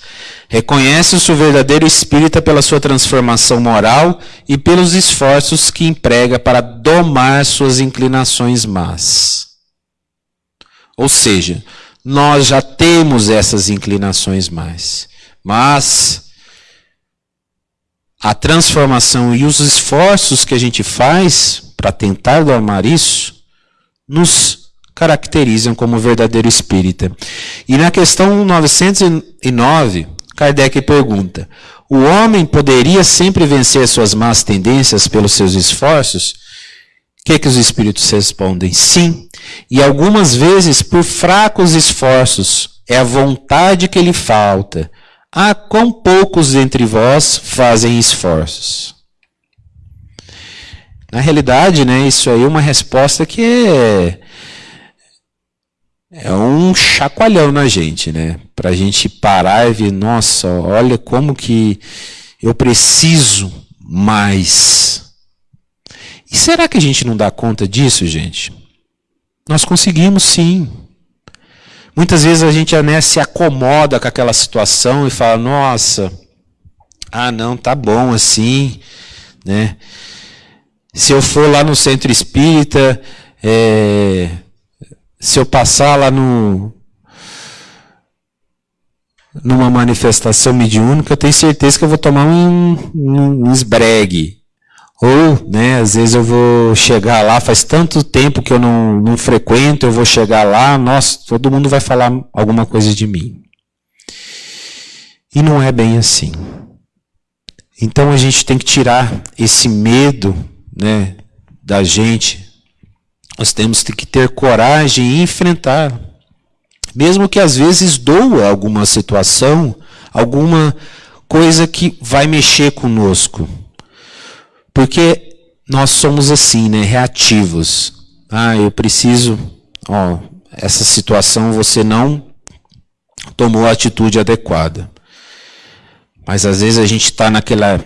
reconhece-se o verdadeiro espírita pela sua transformação moral e pelos esforços que emprega para domar suas inclinações más. Ou seja, nós já temos essas inclinações más, mas a transformação e os esforços que a gente faz para tentar domar isso nos caracterizam como verdadeiro espírita. E na questão 909, Kardec pergunta: o homem poderia sempre vencer suas más tendências pelos seus esforços? O que, que os espíritos respondem? Sim, e algumas vezes por fracos esforços, é a vontade que lhe falta. Ah, quão poucos entre vós fazem esforços. Na realidade, né, isso aí é uma resposta que é é um chacoalhão na gente, né? Para a gente parar e ver, nossa, olha como que eu preciso mais. E será que a gente não dá conta disso, gente? Nós conseguimos sim. Muitas vezes a gente né, se acomoda com aquela situação e fala, nossa, ah não, tá bom assim, né? Se eu for lá no centro espírita, é, se eu passar lá no numa manifestação mediúnica, eu tenho certeza que eu vou tomar um, um, um esbregue. Ou, né, às vezes eu vou chegar lá, faz tanto tempo que eu não, não frequento, eu vou chegar lá, nossa, todo mundo vai falar alguma coisa de mim. E não é bem assim. Então a gente tem que tirar esse medo né, da gente nós temos que ter coragem e enfrentar. Mesmo que às vezes doa alguma situação, alguma coisa que vai mexer conosco. Porque nós somos assim, né, reativos. Ah, eu preciso, ó, essa situação você não tomou a atitude adequada. Mas às vezes a gente está naquela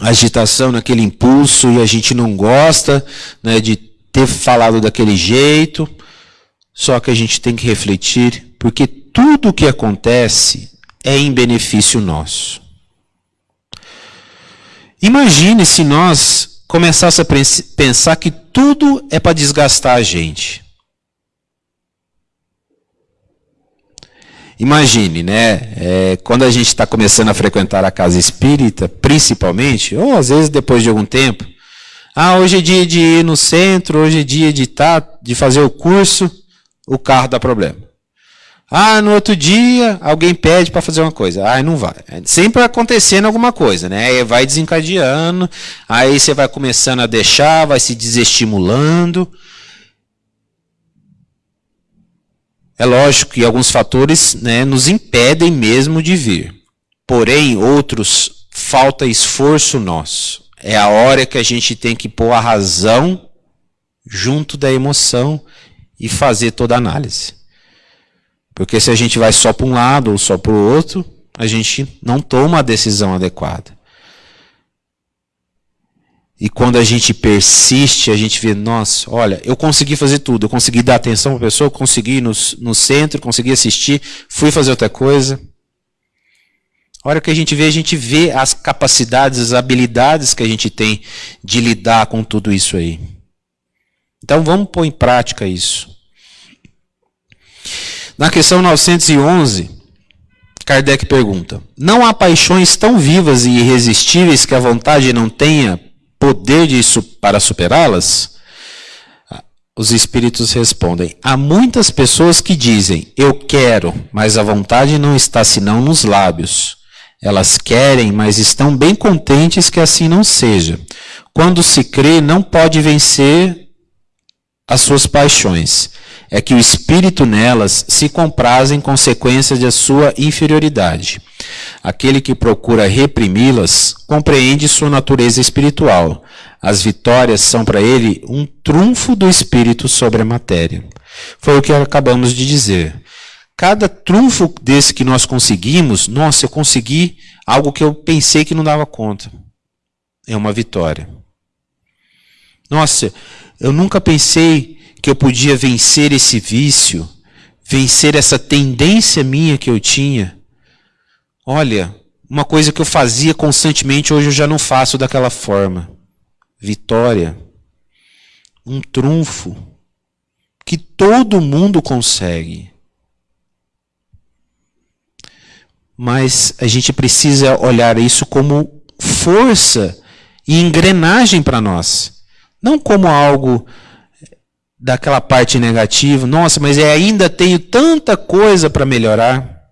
agitação, naquele impulso e a gente não gosta né, de ter falado daquele jeito. Só que a gente tem que refletir, porque tudo o que acontece é em benefício nosso. Imagine se nós começássemos a pensar que tudo é para desgastar a gente. Imagine, né? É, quando a gente está começando a frequentar a casa espírita, principalmente, ou às vezes depois de algum tempo, ah, hoje é dia de ir no centro, hoje é dia de, tá, de fazer o curso, o carro dá problema. Ah, no outro dia, alguém pede para fazer uma coisa. Ah, não vai. Sempre acontecendo alguma coisa, né? Aí vai desencadeando, aí você vai começando a deixar, vai se desestimulando. É lógico que alguns fatores né, nos impedem mesmo de vir. Porém, outros, falta esforço nosso. É a hora que a gente tem que pôr a razão junto da emoção e fazer toda a análise. Porque se a gente vai só para um lado ou só para o outro, a gente não toma a decisão adequada. E quando a gente persiste, a gente vê, nossa, olha, eu consegui fazer tudo. Eu consegui dar atenção para a pessoa, consegui ir no, no centro, consegui assistir, fui fazer outra coisa. A hora que a gente vê, a gente vê as capacidades, as habilidades que a gente tem de lidar com tudo isso aí. Então vamos pôr em prática isso. Na questão 911, Kardec pergunta: Não há paixões tão vivas e irresistíveis que a vontade não tenha poder de, para superá-las? Os espíritos respondem: Há muitas pessoas que dizem, eu quero, mas a vontade não está senão nos lábios. Elas querem, mas estão bem contentes que assim não seja. Quando se crê, não pode vencer as suas paixões. É que o espírito nelas se compraz em consequência da sua inferioridade. Aquele que procura reprimi-las compreende sua natureza espiritual. As vitórias são para ele um trunfo do espírito sobre a matéria. Foi o que acabamos de dizer. Cada trunfo desse que nós conseguimos, nossa, eu consegui algo que eu pensei que não dava conta. É uma vitória. Nossa, eu nunca pensei que eu podia vencer esse vício, vencer essa tendência minha que eu tinha. Olha, uma coisa que eu fazia constantemente, hoje eu já não faço daquela forma. Vitória. Um trunfo que todo mundo consegue. Mas a gente precisa olhar isso como força e engrenagem para nós. Não como algo daquela parte negativa. Nossa, mas eu ainda tenho tanta coisa para melhorar.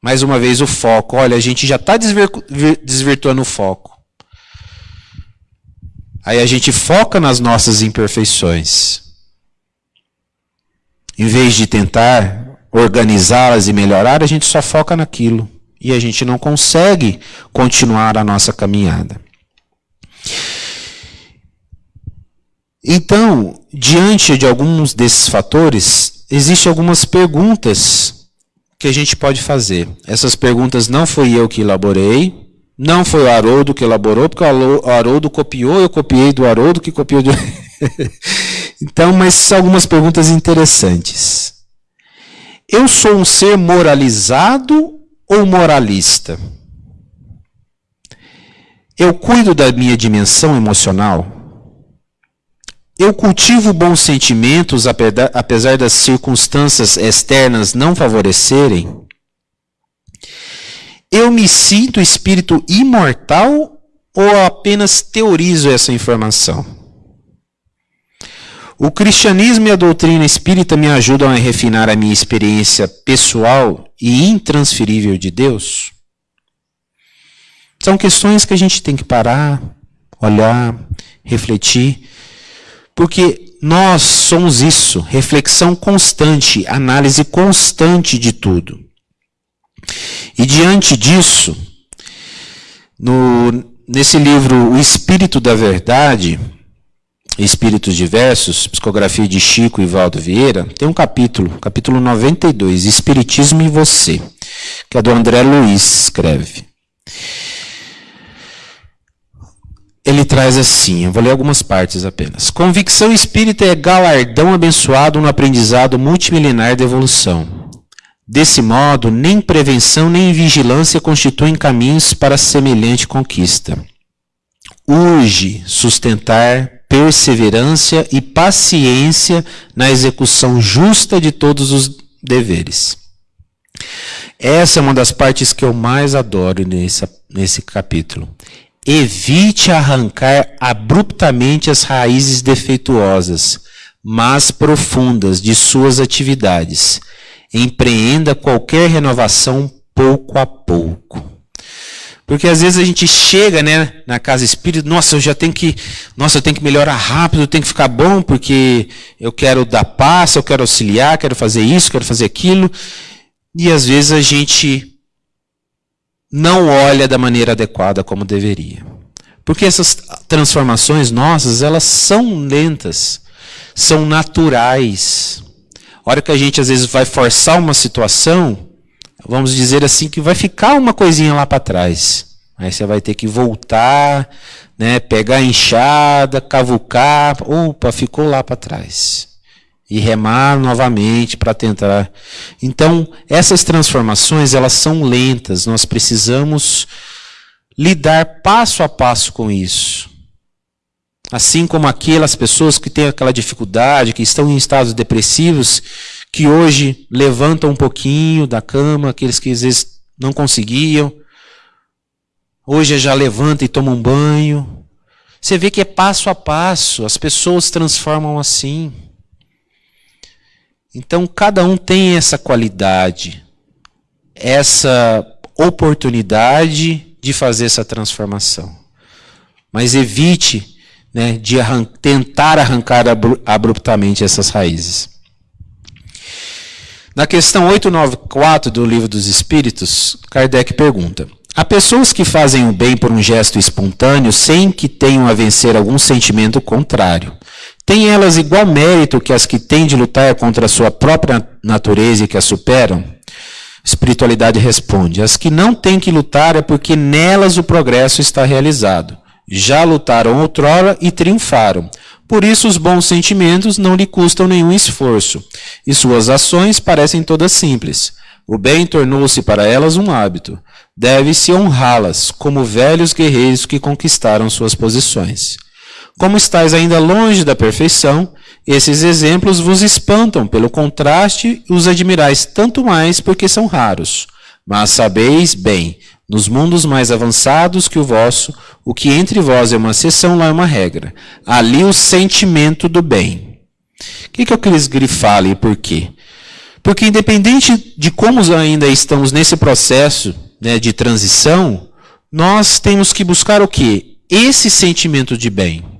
Mais uma vez, o foco. Olha, a gente já está desvirtuando o foco. Aí a gente foca nas nossas imperfeições. Em vez de tentar organizá-las e melhorar, a gente só foca naquilo. E a gente não consegue continuar a nossa caminhada. Então, diante de alguns desses fatores, existem algumas perguntas que a gente pode fazer. Essas perguntas não fui eu que elaborei, não foi o Haroldo que elaborou, porque o Haroldo copiou, eu copiei do Haroldo que copiou do. então, mas são algumas perguntas interessantes. Eu sou um ser moralizado ou moralista? Eu cuido da minha dimensão emocional? Eu cultivo bons sentimentos apesar das circunstâncias externas não favorecerem? Eu me sinto espírito imortal ou apenas teorizo essa informação? O cristianismo e a doutrina espírita me ajudam a refinar a minha experiência pessoal e intransferível de Deus? São questões que a gente tem que parar, olhar, refletir porque nós somos isso, reflexão constante, análise constante de tudo. E diante disso, no, nesse livro O Espírito da Verdade, Espíritos Diversos, psicografia de Chico e Valdo Vieira, tem um capítulo, capítulo 92, Espiritismo e Você, que é do André Luiz escreve. Ele traz assim, eu vou ler algumas partes apenas. Convicção espírita é galardão abençoado no aprendizado multimilenar da evolução. Desse modo, nem prevenção nem vigilância constituem caminhos para semelhante conquista. Urge sustentar perseverança e paciência na execução justa de todos os deveres. Essa é uma das partes que eu mais adoro nesse, nesse capítulo. Evite arrancar abruptamente as raízes defeituosas, mas profundas de suas atividades. Empreenda qualquer renovação pouco a pouco. Porque às vezes a gente chega, né, na casa espírita, nossa, eu já tenho que, nossa, eu tenho que melhorar rápido, eu tenho que ficar bom porque eu quero dar paz, eu quero auxiliar, quero fazer isso, quero fazer aquilo. E às vezes a gente não olha da maneira adequada como deveria. Porque essas transformações nossas, elas são lentas, são naturais. A hora que a gente às vezes vai forçar uma situação, vamos dizer assim, que vai ficar uma coisinha lá para trás. Aí você vai ter que voltar, né, pegar a enxada, cavucar, opa, ficou lá para trás. E remar novamente para tentar. Então, essas transformações, elas são lentas, nós precisamos lidar passo a passo com isso. Assim como aquelas pessoas que têm aquela dificuldade, que estão em estados depressivos, que hoje levantam um pouquinho da cama, aqueles que às vezes não conseguiam, hoje já levanta e toma um banho. Você vê que é passo a passo, as pessoas transformam assim. Então cada um tem essa qualidade, essa oportunidade de fazer essa transformação. Mas evite né, de arran tentar arrancar abruptamente essas raízes. Na questão 894 do Livro dos Espíritos, Kardec pergunta: Há pessoas que fazem o bem por um gesto espontâneo sem que tenham a vencer algum sentimento contrário. Têm elas igual mérito que as que têm de lutar contra a sua própria natureza e que a superam? Espiritualidade responde: As que não têm que lutar é porque nelas o progresso está realizado. Já lutaram outrora e triunfaram. Por isso, os bons sentimentos não lhe custam nenhum esforço, e suas ações parecem todas simples. O bem tornou-se para elas um hábito. Deve-se honrá-las, como velhos guerreiros que conquistaram suas posições. Como estáis ainda longe da perfeição, esses exemplos vos espantam pelo contraste e os admirais tanto mais porque são raros. Mas sabeis bem nos mundos mais avançados que o vosso, o que entre vós é uma exceção, lá é uma regra. Ali o sentimento do bem. O que, que eu quis grifar ali por quê? Porque independente de como ainda estamos nesse processo né, de transição, nós temos que buscar o quê? Esse sentimento de bem.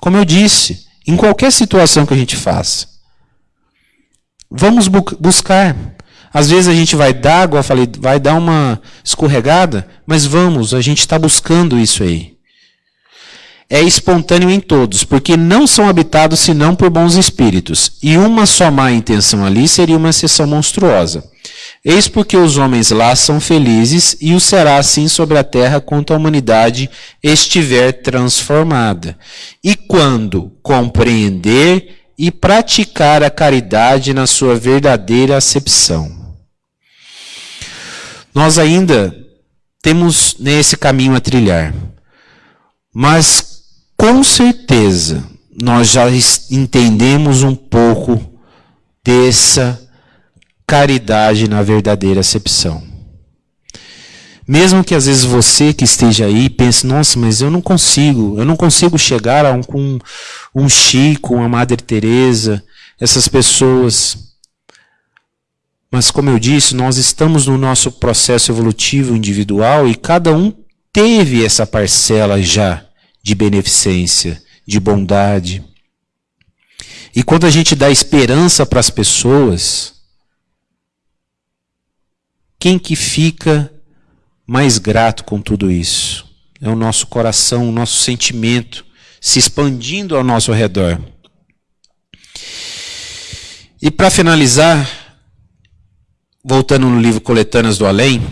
Como eu disse, em qualquer situação que a gente faça. Vamos bu buscar. Às vezes a gente vai dar, eu falei, vai dar uma escorregada, mas vamos, a gente está buscando isso aí. É espontâneo em todos, porque não são habitados senão por bons espíritos, e uma só má intenção ali seria uma exceção monstruosa. Eis porque os homens lá são felizes, e o será assim sobre a terra quanto a humanidade estiver transformada. E quando compreender e praticar a caridade na sua verdadeira acepção nós ainda temos nesse caminho a trilhar. Mas com certeza nós já entendemos um pouco dessa caridade na verdadeira acepção. Mesmo que às vezes você que esteja aí pense, nossa, mas eu não consigo, eu não consigo chegar a um, um, um Chico, uma Madre Teresa, essas pessoas. Mas, como eu disse, nós estamos no nosso processo evolutivo individual e cada um teve essa parcela já de beneficência, de bondade. E quando a gente dá esperança para as pessoas, quem que fica mais grato com tudo isso? É o nosso coração, o nosso sentimento se expandindo ao nosso redor. E para finalizar, voltando no livro Coletâneas do Além,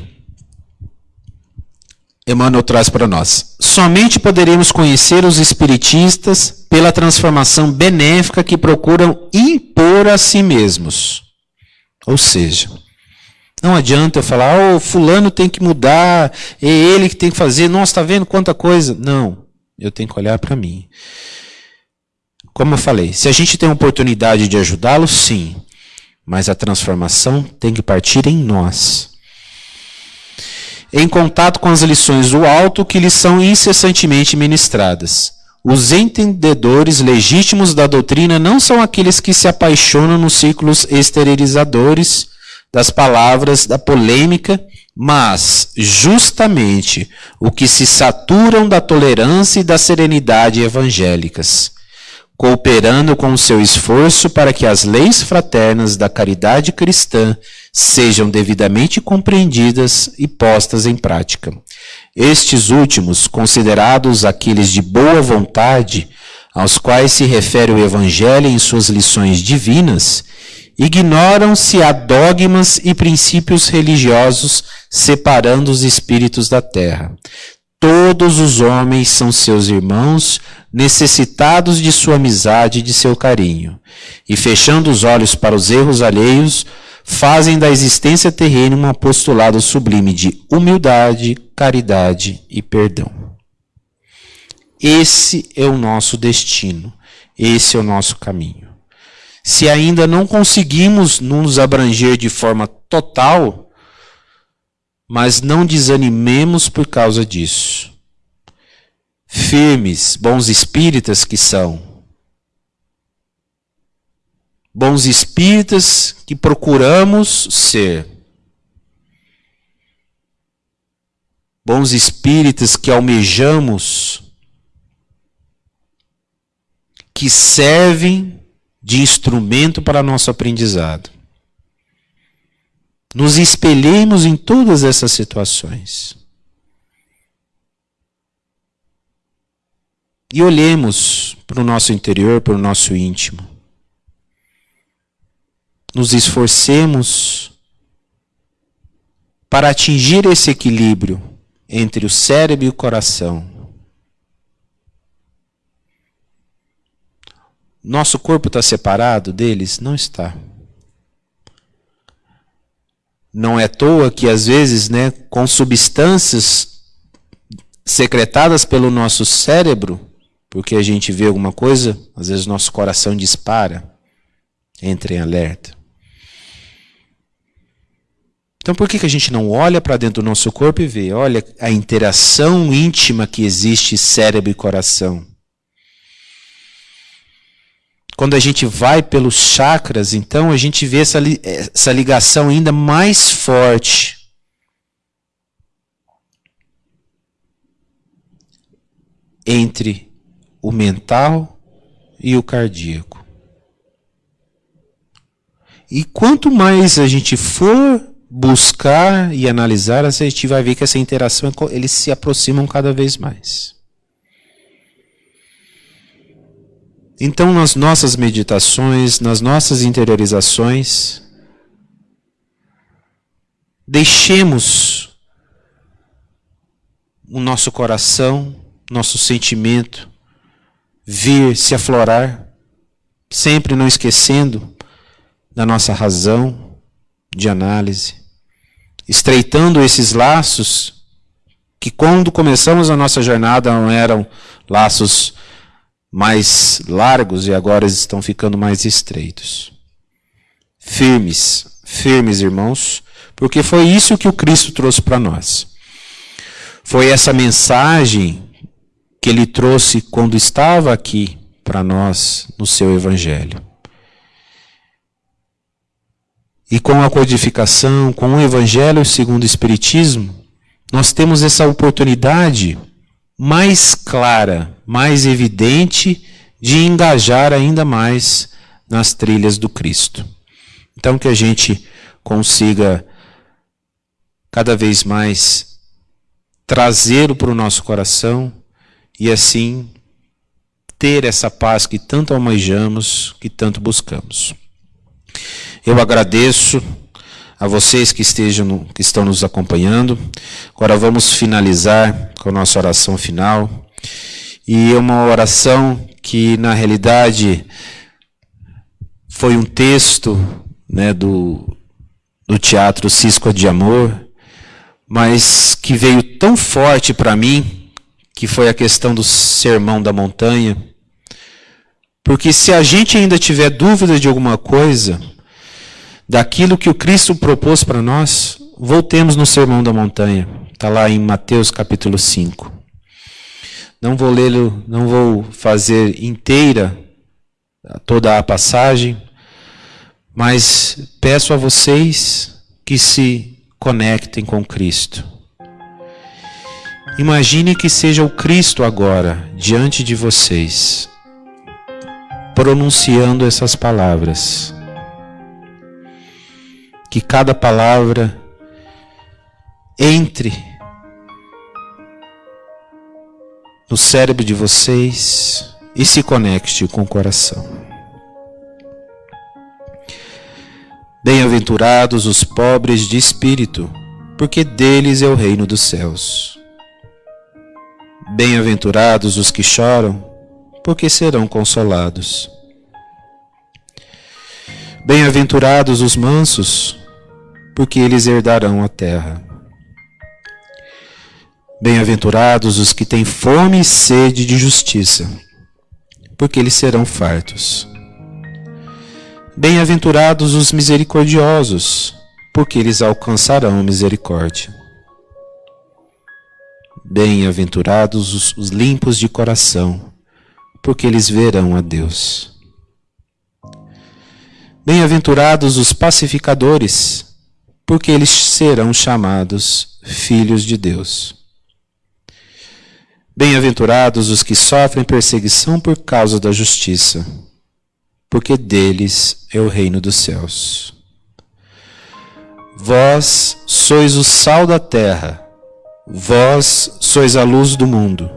Emmanuel traz para nós. Somente poderemos conhecer os espiritistas pela transformação benéfica que procuram impor a si mesmos. Ou seja, não adianta eu falar, oh, fulano tem que mudar, é ele que tem que fazer, nossa, está vendo quanta coisa. Não, eu tenho que olhar para mim. Como eu falei, se a gente tem a oportunidade de ajudá-lo, sim mas a transformação tem que partir em nós. Em contato com as lições do alto que lhes são incessantemente ministradas. Os entendedores legítimos da doutrina não são aqueles que se apaixonam nos círculos exteriorizadores das palavras, da polêmica, mas justamente o que se saturam da tolerância e da serenidade evangélicas cooperando com o seu esforço para que as leis fraternas da caridade cristã sejam devidamente compreendidas e postas em prática. Estes últimos, considerados aqueles de boa vontade, aos quais se refere o Evangelho em suas lições divinas, ignoram se há dogmas e princípios religiosos separando os espíritos da terra. Todos os homens são seus irmãos, necessitados de sua amizade e de seu carinho. E fechando os olhos para os erros alheios, fazem da existência terrena um apostolado sublime de humildade, caridade e perdão. Esse é o nosso destino, esse é o nosso caminho. Se ainda não conseguimos nos abranger de forma total, mas não desanimemos por causa disso. Firmes, bons espíritas que são. Bons espíritas que procuramos ser. Bons espíritas que almejamos que servem de instrumento para nosso aprendizado. Nos espelhemos em todas essas situações. E olhemos para o nosso interior, para o nosso íntimo. Nos esforcemos para atingir esse equilíbrio entre o cérebro e o coração Nosso corpo está separado deles? Não está. Não é à toa que, às vezes, né, com substâncias secretadas pelo nosso cérebro, porque a gente vê alguma coisa, às vezes nosso coração dispara, entra em alerta. Então por que, que a gente não olha para dentro do nosso corpo e vê? Olha a interação íntima que existe cérebro e coração. Quando a gente vai pelos chakras, então a gente vê essa, essa ligação ainda mais forte. Entre o mental e o cardíaco. E quanto mais a gente for buscar e analisar, a gente vai ver que essa interação eles se aproximam cada vez mais. Então, nas nossas meditações, nas nossas interiorizações, deixemos o nosso coração, nosso sentimento vir se aflorar, sempre não esquecendo da nossa razão de análise, estreitando esses laços que quando começamos a nossa jornada não eram laços mais largos e agora estão ficando mais estreitos. Firmes, firmes, irmãos, porque foi isso que o Cristo trouxe para nós. Foi essa mensagem que ele trouxe quando estava aqui para nós no seu Evangelho. E com a codificação, com o Evangelho segundo o Espiritismo, nós temos essa oportunidade mais clara, mais evidente de engajar ainda mais nas trilhas do Cristo. Então que a gente consiga cada vez mais trazê-lo para o nosso coração e assim ter essa paz que tanto almejamos, que tanto buscamos. Eu agradeço a vocês que estejam que estão nos acompanhando. Agora vamos finalizar com a nossa oração final. E é uma oração que na realidade foi um texto, né, do do teatro Cisco de Amor, mas que veio tão forte para mim, que foi a questão do sermão da montanha. Porque se a gente ainda tiver dúvida de alguma coisa, daquilo que o Cristo propôs para nós, voltemos no Sermão da Montanha. Está lá em Mateus capítulo 5. Não vou lê-lo, não vou fazer inteira toda a passagem, mas peço a vocês que se conectem com Cristo. Imagine que seja o Cristo agora diante de vocês, pronunciando essas palavras que cada palavra entre no cérebro de vocês e se conecte com o coração. Bem-aventurados os pobres de espírito, porque deles é o reino dos céus. Bem-aventurados os que choram, porque serão consolados. Bem-aventurados os mansos, porque eles herdarão a terra. Bem-aventurados os que têm fome e sede de justiça, porque eles serão fartos. Bem-aventurados os misericordiosos, porque eles alcançarão misericórdia. Bem-aventurados os, os limpos de coração, porque eles verão a Deus. Bem-aventurados os pacificadores, porque eles serão chamados filhos de Deus. Bem-aventurados os que sofrem perseguição por causa da justiça porque deles é o reino dos céus. Vós sois o sal da terra, vós sois a luz do mundo.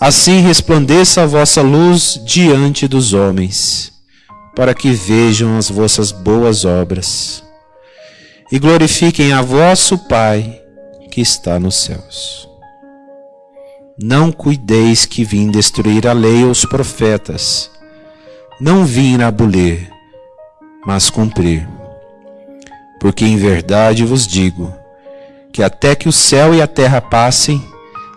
Assim resplandeça a vossa luz diante dos homens, para que vejam as vossas boas obras e glorifiquem a vosso Pai que está nos céus. Não cuideis que vim destruir a lei ou os profetas. Não vim abolir, mas cumprir. Porque em verdade vos digo que até que o céu e a terra passem,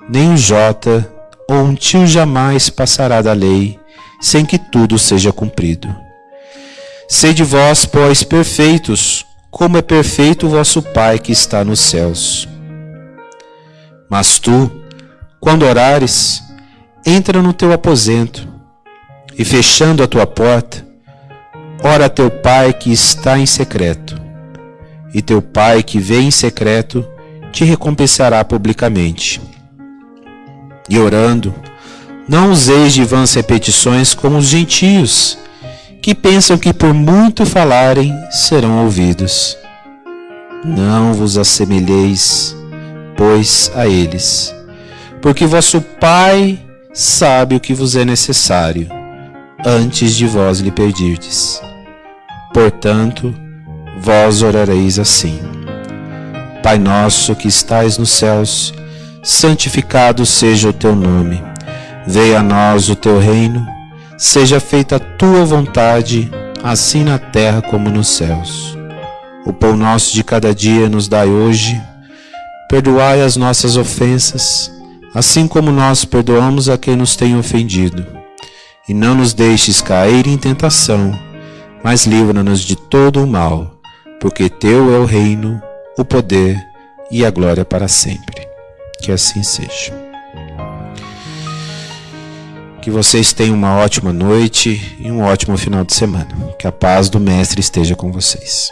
nem um jota ou um tio jamais passará da lei, sem que tudo seja cumprido. Sede vós, pois, perfeitos, como é perfeito o vosso Pai que está nos céus. Mas tu, quando orares, entra no teu aposento e fechando a tua porta, ora a teu pai que está em secreto, e teu pai que vê em secreto te recompensará publicamente. E orando, não useis de vãs repetições como os gentios, que pensam que por muito falarem serão ouvidos. Não vos assemelheis, pois, a eles, porque vosso Pai sabe o que vos é necessário antes de vós lhe pedirdes. Portanto, vós orareis assim: Pai nosso que estais nos céus, santificado seja o teu nome. Venha a nós o teu reino, seja feita a tua vontade, assim na terra como nos céus. O pão nosso de cada dia nos dai hoje. Perdoai as nossas ofensas, assim como nós perdoamos a quem nos tem ofendido e não nos deixes cair em tentação, mas livra-nos de todo o mal, porque teu é o reino, o poder e a glória para sempre. Que assim seja. Que vocês tenham uma ótima noite e um ótimo final de semana. Que a paz do Mestre esteja com vocês.